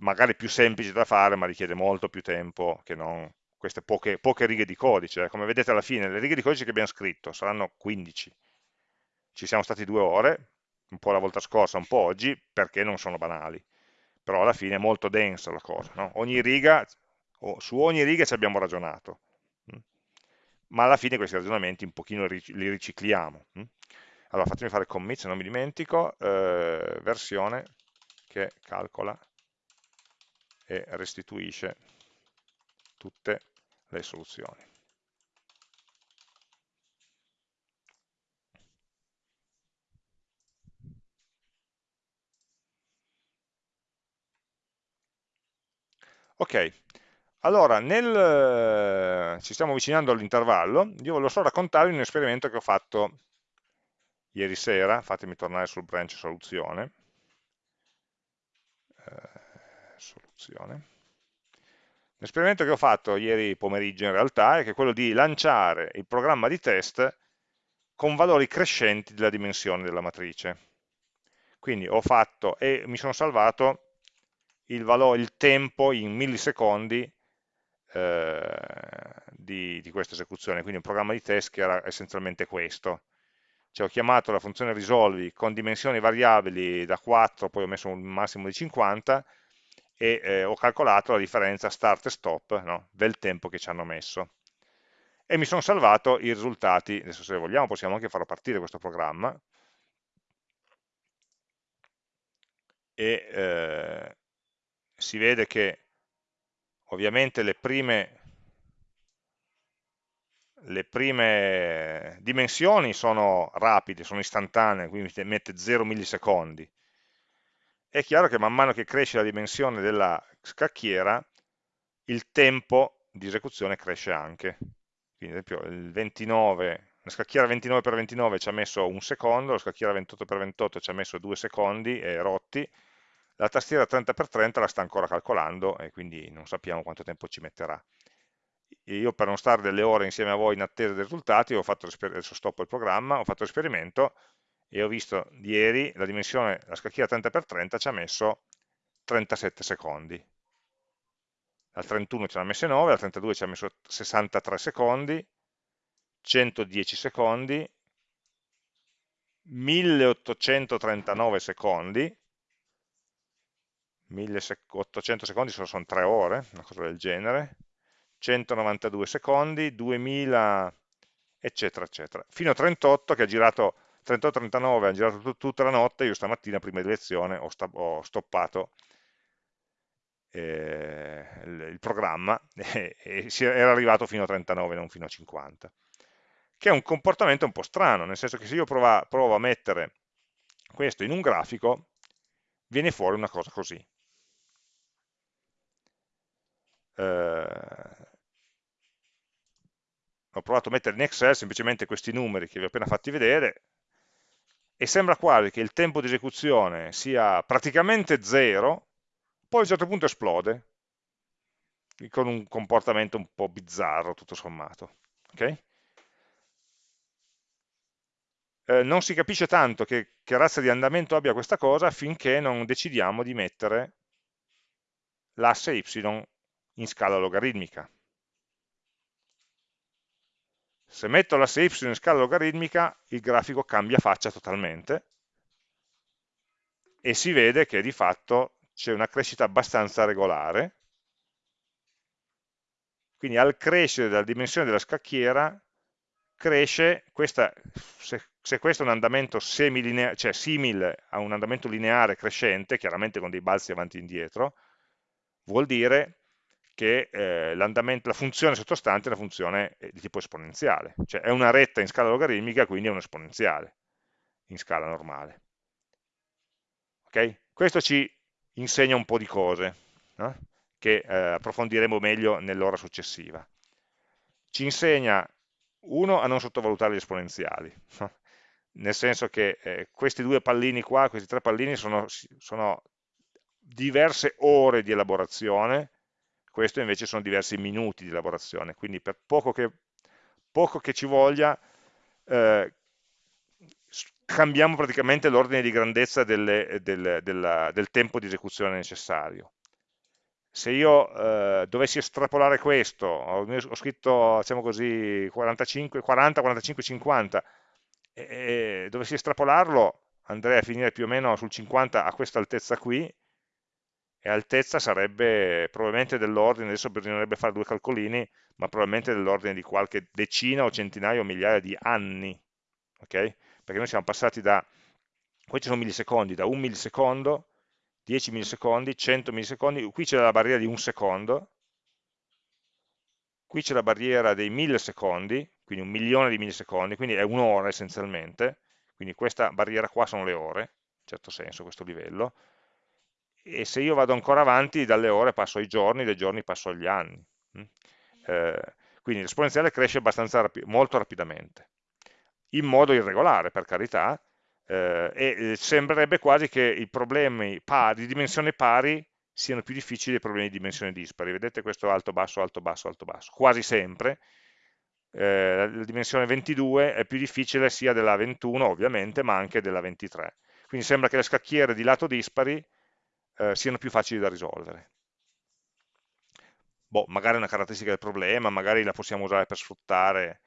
Speaker 1: magari più semplice da fare ma richiede molto più tempo che non queste poche, poche righe di codice, come vedete alla fine le righe di codice che abbiamo scritto saranno 15, ci siamo stati due ore, un po' la volta scorsa, un po' oggi, perché non sono banali. Però alla fine è molto densa la cosa. No? Ogni riga, su ogni riga ci abbiamo ragionato. Mm? Ma alla fine questi ragionamenti un pochino li ricicliamo. Mm? Allora fatemi fare commit se non mi dimentico, eh, versione che calcola e restituisce tutte le soluzioni. Ok, Allora, nel, ci stiamo avvicinando all'intervallo, io volevo solo raccontarvi un esperimento che ho fatto ieri sera, fatemi tornare sul branch soluzione, eh, soluzione. L'esperimento che ho fatto ieri pomeriggio in realtà è che quello di lanciare il programma di test con valori crescenti della dimensione della matrice. Quindi ho fatto e mi sono salvato il, valore, il tempo in millisecondi eh, di, di, questa esecuzione, quindi un programma di test che era essenzialmente questo. Cioè ho chiamato la funzione risolvi con dimensioni variabili da 4, poi ho messo un massimo di 50 e eh, ho calcolato la differenza start e stop no, del tempo che ci hanno messo. E mi sono salvato i risultati, adesso se vogliamo possiamo anche farlo partire questo programma, e eh, si vede che ovviamente le prime, le prime dimensioni sono rapide, sono istantanee, quindi mette 0 millisecondi. È chiaro che man mano che cresce la dimensione della scacchiera, il tempo di esecuzione cresce anche. Quindi ad esempio il 29, la scacchiera 29x29 ci ha messo un secondo, la scacchiera 28x28 ci ha messo due secondi e rotti, la tastiera 30x30 la sta ancora calcolando e quindi non sappiamo quanto tempo ci metterà. Io per non stare delle ore insieme a voi in attesa dei risultati, adesso stoppo il programma, ho fatto l'esperimento e ho visto ieri la dimensione, la scacchiera 30x30 ci ha messo 37 secondi al 31 ce l'ha messe 9, al 32 ci ha messo 63 secondi, 110 secondi, 1839 secondi, 1800 secondi sono, sono 3 ore, una cosa del genere, 192 secondi, 2000 eccetera eccetera, fino a 38 che ha girato 38-39 ha girato tutta la notte, io stamattina prima di lezione ho, ho stoppato eh, il programma (laughs) e, e era arrivato fino a 39, non fino a 50 che è un comportamento un po' strano, nel senso che se io provo, provo a mettere questo in un grafico, viene fuori una cosa così. Eh, ho provato a mettere in Excel semplicemente questi numeri che vi ho appena fatti vedere e sembra quasi che il tempo di esecuzione sia praticamente zero poi a un certo punto esplode, con un comportamento un po' bizzarro, tutto sommato. Okay? Eh, non si capisce tanto che, che razza di andamento abbia questa cosa finché non decidiamo di mettere l'asse y in scala logaritmica. Se metto l'asse y in scala logaritmica, il grafico cambia faccia totalmente e si vede che di fatto c'è una crescita abbastanza regolare, quindi al crescere della dimensione della scacchiera cresce, questa, se, se, questo è un andamento cioè simile a un andamento lineare crescente, chiaramente con dei balzi avanti e indietro, vuol dire che eh, la funzione sottostante è una funzione eh, di tipo esponenziale, cioè è una retta in scala logaritmica, quindi è un esponenziale in scala normale. Okay? Questo ci insegna un po' di cose, no? che eh, approfondiremo meglio nell'ora successiva. Ci insegna, uno, a non sottovalutare gli esponenziali, no? nel senso che eh, questi due pallini qua, questi tre pallini sono, sono diverse ore di elaborazione, questo invece sono diversi minuti di elaborazione, quindi per poco che, poco che ci voglia, eh, cambiamo praticamente l'ordine di grandezza delle, del, della, del, tempo di esecuzione necessario. Se io eh, dovessi estrapolare questo, ho, ho scritto, diciamo così, 45, 40, 45, 50, e, e dovessi estrapolarlo, andrei a finire più o meno sul 50 a questa altezza qui, e altezza sarebbe probabilmente dell'ordine, adesso bisognerebbe fare due calcolini, ma probabilmente dell'ordine di qualche decina o centinaia o migliaia di anni, ok? perché noi siamo passati da, questi sono millisecondi, da un millisecondo, 10 millisecondi, 100 millisecondi, qui c'è la barriera di un secondo, qui c'è la barriera dei millisecondi, quindi un milione di millisecondi, quindi è un'ora essenzialmente, quindi questa barriera qua sono le ore, in certo senso questo livello, e se io vado ancora avanti dalle ore passo ai giorni, dai giorni passo agli anni, Mm? Eh, quindi l'esponenziale cresce abbastanza rapi molto rapidamente, in modo irregolare per carità, eh, e eh, sembrerebbe quasi che i problemi pari, di dimensione pari siano più difficili dei problemi di dimensione dispari. Vedete questo alto, basso, alto, basso, alto, basso. Quasi sempre eh, la dimensione 22 è più difficile sia della 21 ovviamente, ma anche della 23. Quindi sembra che le scacchiere di lato dispari eh, siano più facili da risolvere. Boh, magari è una caratteristica del problema, magari la possiamo usare per sfruttare.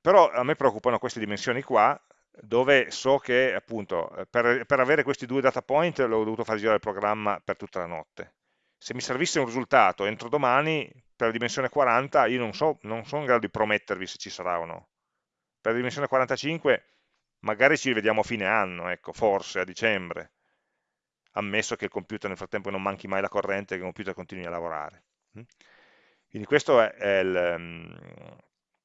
Speaker 1: Però a me preoccupano queste dimensioni qua, dove so che appunto per, per avere questi due data point l'ho dovuto far girare il programma per tutta la notte. Se mi servisse un risultato entro domani, per la dimensione 40, io non, so, non sono in grado di promettervi se ci sarà o no. Per la dimensione 45 magari ci rivediamo a fine anno, ecco, forse a dicembre, ammesso che il computer nel frattempo non manchi mai la corrente e che il computer continui a lavorare. Mm? Quindi questa è, il, mm,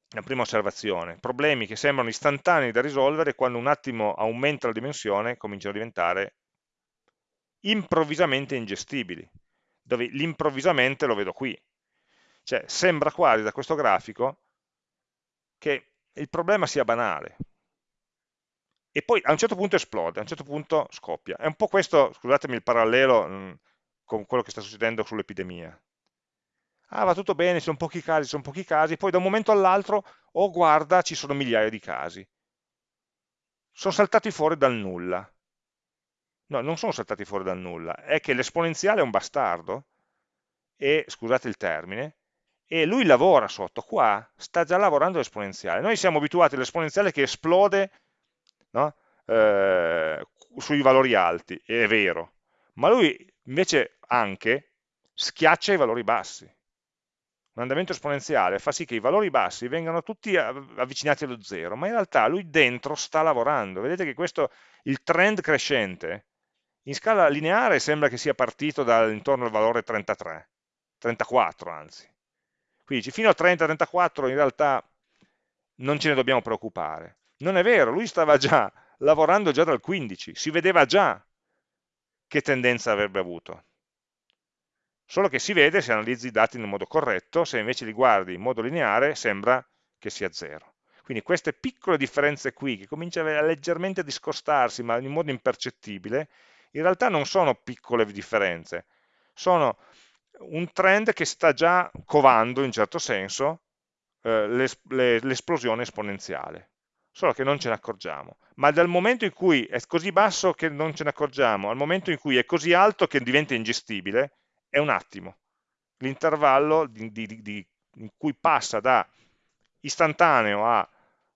Speaker 1: la prima osservazione. Problemi che sembrano istantanei da risolvere quando un attimo aumenta la dimensione cominciano a diventare improvvisamente ingestibili, dove l'improvvisamente lo vedo qui. Cioè sembra quasi da questo grafico che il problema sia banale, e poi a un certo punto esplode, a un certo punto scoppia. È un po' questo, scusatemi il parallelo mm, con quello che sta succedendo sull'epidemia. Ah, va tutto bene, sono pochi casi, sono pochi casi, poi da un momento all'altro, oh guarda, ci sono migliaia di casi. Sono saltati fuori dal nulla. No, non sono saltati fuori dal nulla, è che l'esponenziale è un bastardo, e, scusate il termine, e lui lavora sotto, qua sta già lavorando l'esponenziale. Noi siamo abituati all'esponenziale che esplode no? eh, sui valori alti, è vero, ma lui invece anche schiaccia i valori bassi. Un andamento esponenziale fa sì che i valori bassi vengano tutti avvicinati allo zero, ma in realtà lui dentro sta lavorando. Vedete che questo, il trend crescente, in scala lineare sembra che sia partito intorno al valore 33, 34 anzi. Quindi fino a 30-34 in realtà non ce ne dobbiamo preoccupare. Non è vero, lui stava già lavorando già dal 15, si vedeva già che tendenza avrebbe avuto. Solo che si vede se analizzi i dati nel modo corretto, se invece li guardi in modo lineare sembra che sia zero. Quindi queste piccole differenze qui, che cominciano a leggermente discostarsi, ma in modo impercettibile, in realtà non sono piccole differenze, sono un trend che sta già covando, in certo senso, eh, l'esplosione esponenziale solo che non ce ne accorgiamo. Ma dal momento in cui è così basso che non ce ne accorgiamo, al momento in cui è così alto che diventa ingestibile, è un attimo. L'intervallo in cui passa da istantaneo a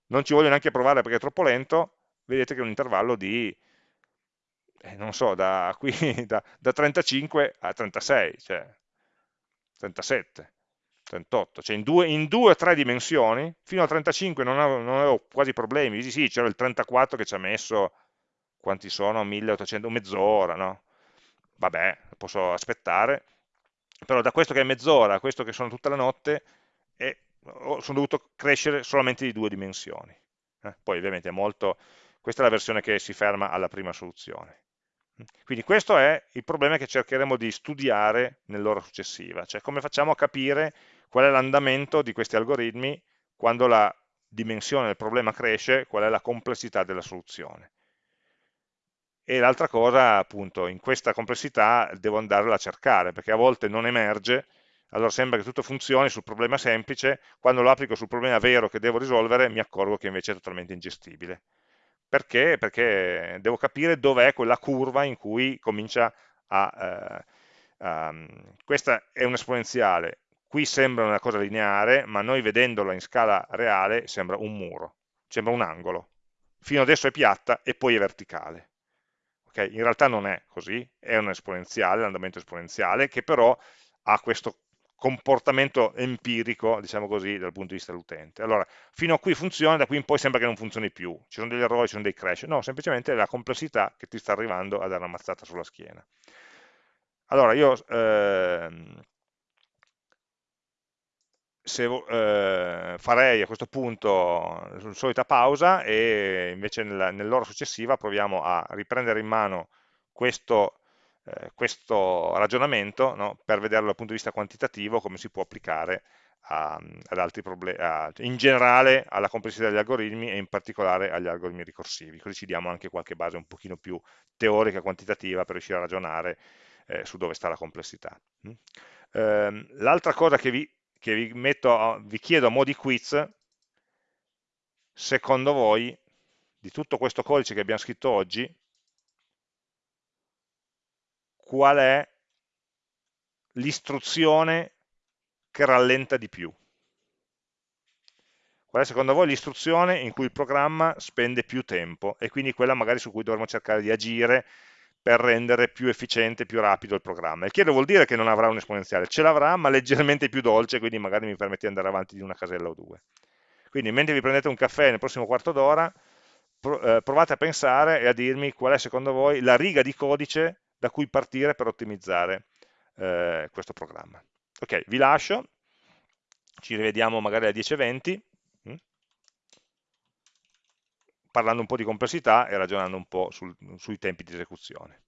Speaker 1: non ci voglio neanche provare perché è troppo lento, vedete che è un intervallo di, eh, non so, da, qui, (laughs) da, da 35 a 36, cioè 37. 38, cioè in due, in due o tre dimensioni, fino al 35 non avevo, non avevo quasi problemi, sì, sì c'era il 34 che ci ha messo, quanti sono? 1800, mezz'ora, no? Vabbè, posso aspettare, però da questo che è mezz'ora a questo che sono tutta la notte, eh, sono dovuto crescere solamente di due dimensioni. Eh? Poi ovviamente è molto, questa è la versione che si ferma alla prima soluzione. Quindi questo è il problema che cercheremo di studiare nell'ora successiva, cioè come facciamo a capire qual è l'andamento di questi algoritmi quando la dimensione del problema cresce, qual è la complessità della soluzione. E l'altra cosa, appunto, in questa complessità devo andarla a cercare, perché a volte non emerge, allora sembra che tutto funzioni sul problema semplice, quando lo applico sul problema vero che devo risolvere mi accorgo che invece è totalmente ingestibile. Perché? Perché devo capire dov'è quella curva in cui comincia a... Eh, um, questa è un'esponenziale, qui sembra una cosa lineare, ma noi vedendola in scala reale sembra un muro, sembra un angolo. Fino adesso è piatta e poi è verticale. Okay? In realtà non è così, è un esponenziale, l'andamento esponenziale, che però ha questo comportamento empirico, diciamo così, dal punto di vista dell'utente. Allora, fino a qui funziona, da qui in poi sembra che non funzioni più, ci sono degli errori, ci sono dei crash, no, semplicemente è la complessità che ti sta arrivando a dare una mazzata sulla schiena. Allora, io eh, se, eh, farei a questo punto la solita pausa e invece nell'ora successiva proviamo a riprendere in mano questo eh, questo ragionamento no, per vederlo dal punto di vista quantitativo come si può applicare a, ad altri problemi, in generale alla complessità degli algoritmi e in particolare agli algoritmi ricorsivi, così ci diamo anche qualche base un pochino più teorica quantitativa per riuscire a ragionare eh, su dove sta la complessità. Mm? Eh, L'altra cosa che vi, che vi, metto, vi chiedo a mo' di quiz, secondo voi, di tutto questo codice che abbiamo scritto oggi, qual è l'istruzione che rallenta di più? Qual è secondo voi l'istruzione in cui il programma spende più tempo e quindi quella magari su cui dovremmo cercare di agire per rendere più efficiente, più rapido il programma. Il che vuol dire che non avrà un esponenziale, ce l'avrà ma leggermente più dolce, quindi magari mi permette di andare avanti di una casella o due. Quindi mentre vi prendete un caffè nel prossimo quarto d'ora, eh, provate a pensare e a dirmi qual è secondo voi la riga di codice da cui partire per ottimizzare eh, questo programma. Ok, vi lascio, ci rivediamo magari alle 10.20, hm? Parlando un po' di complessità e ragionando un po' sul, sui tempi di esecuzione.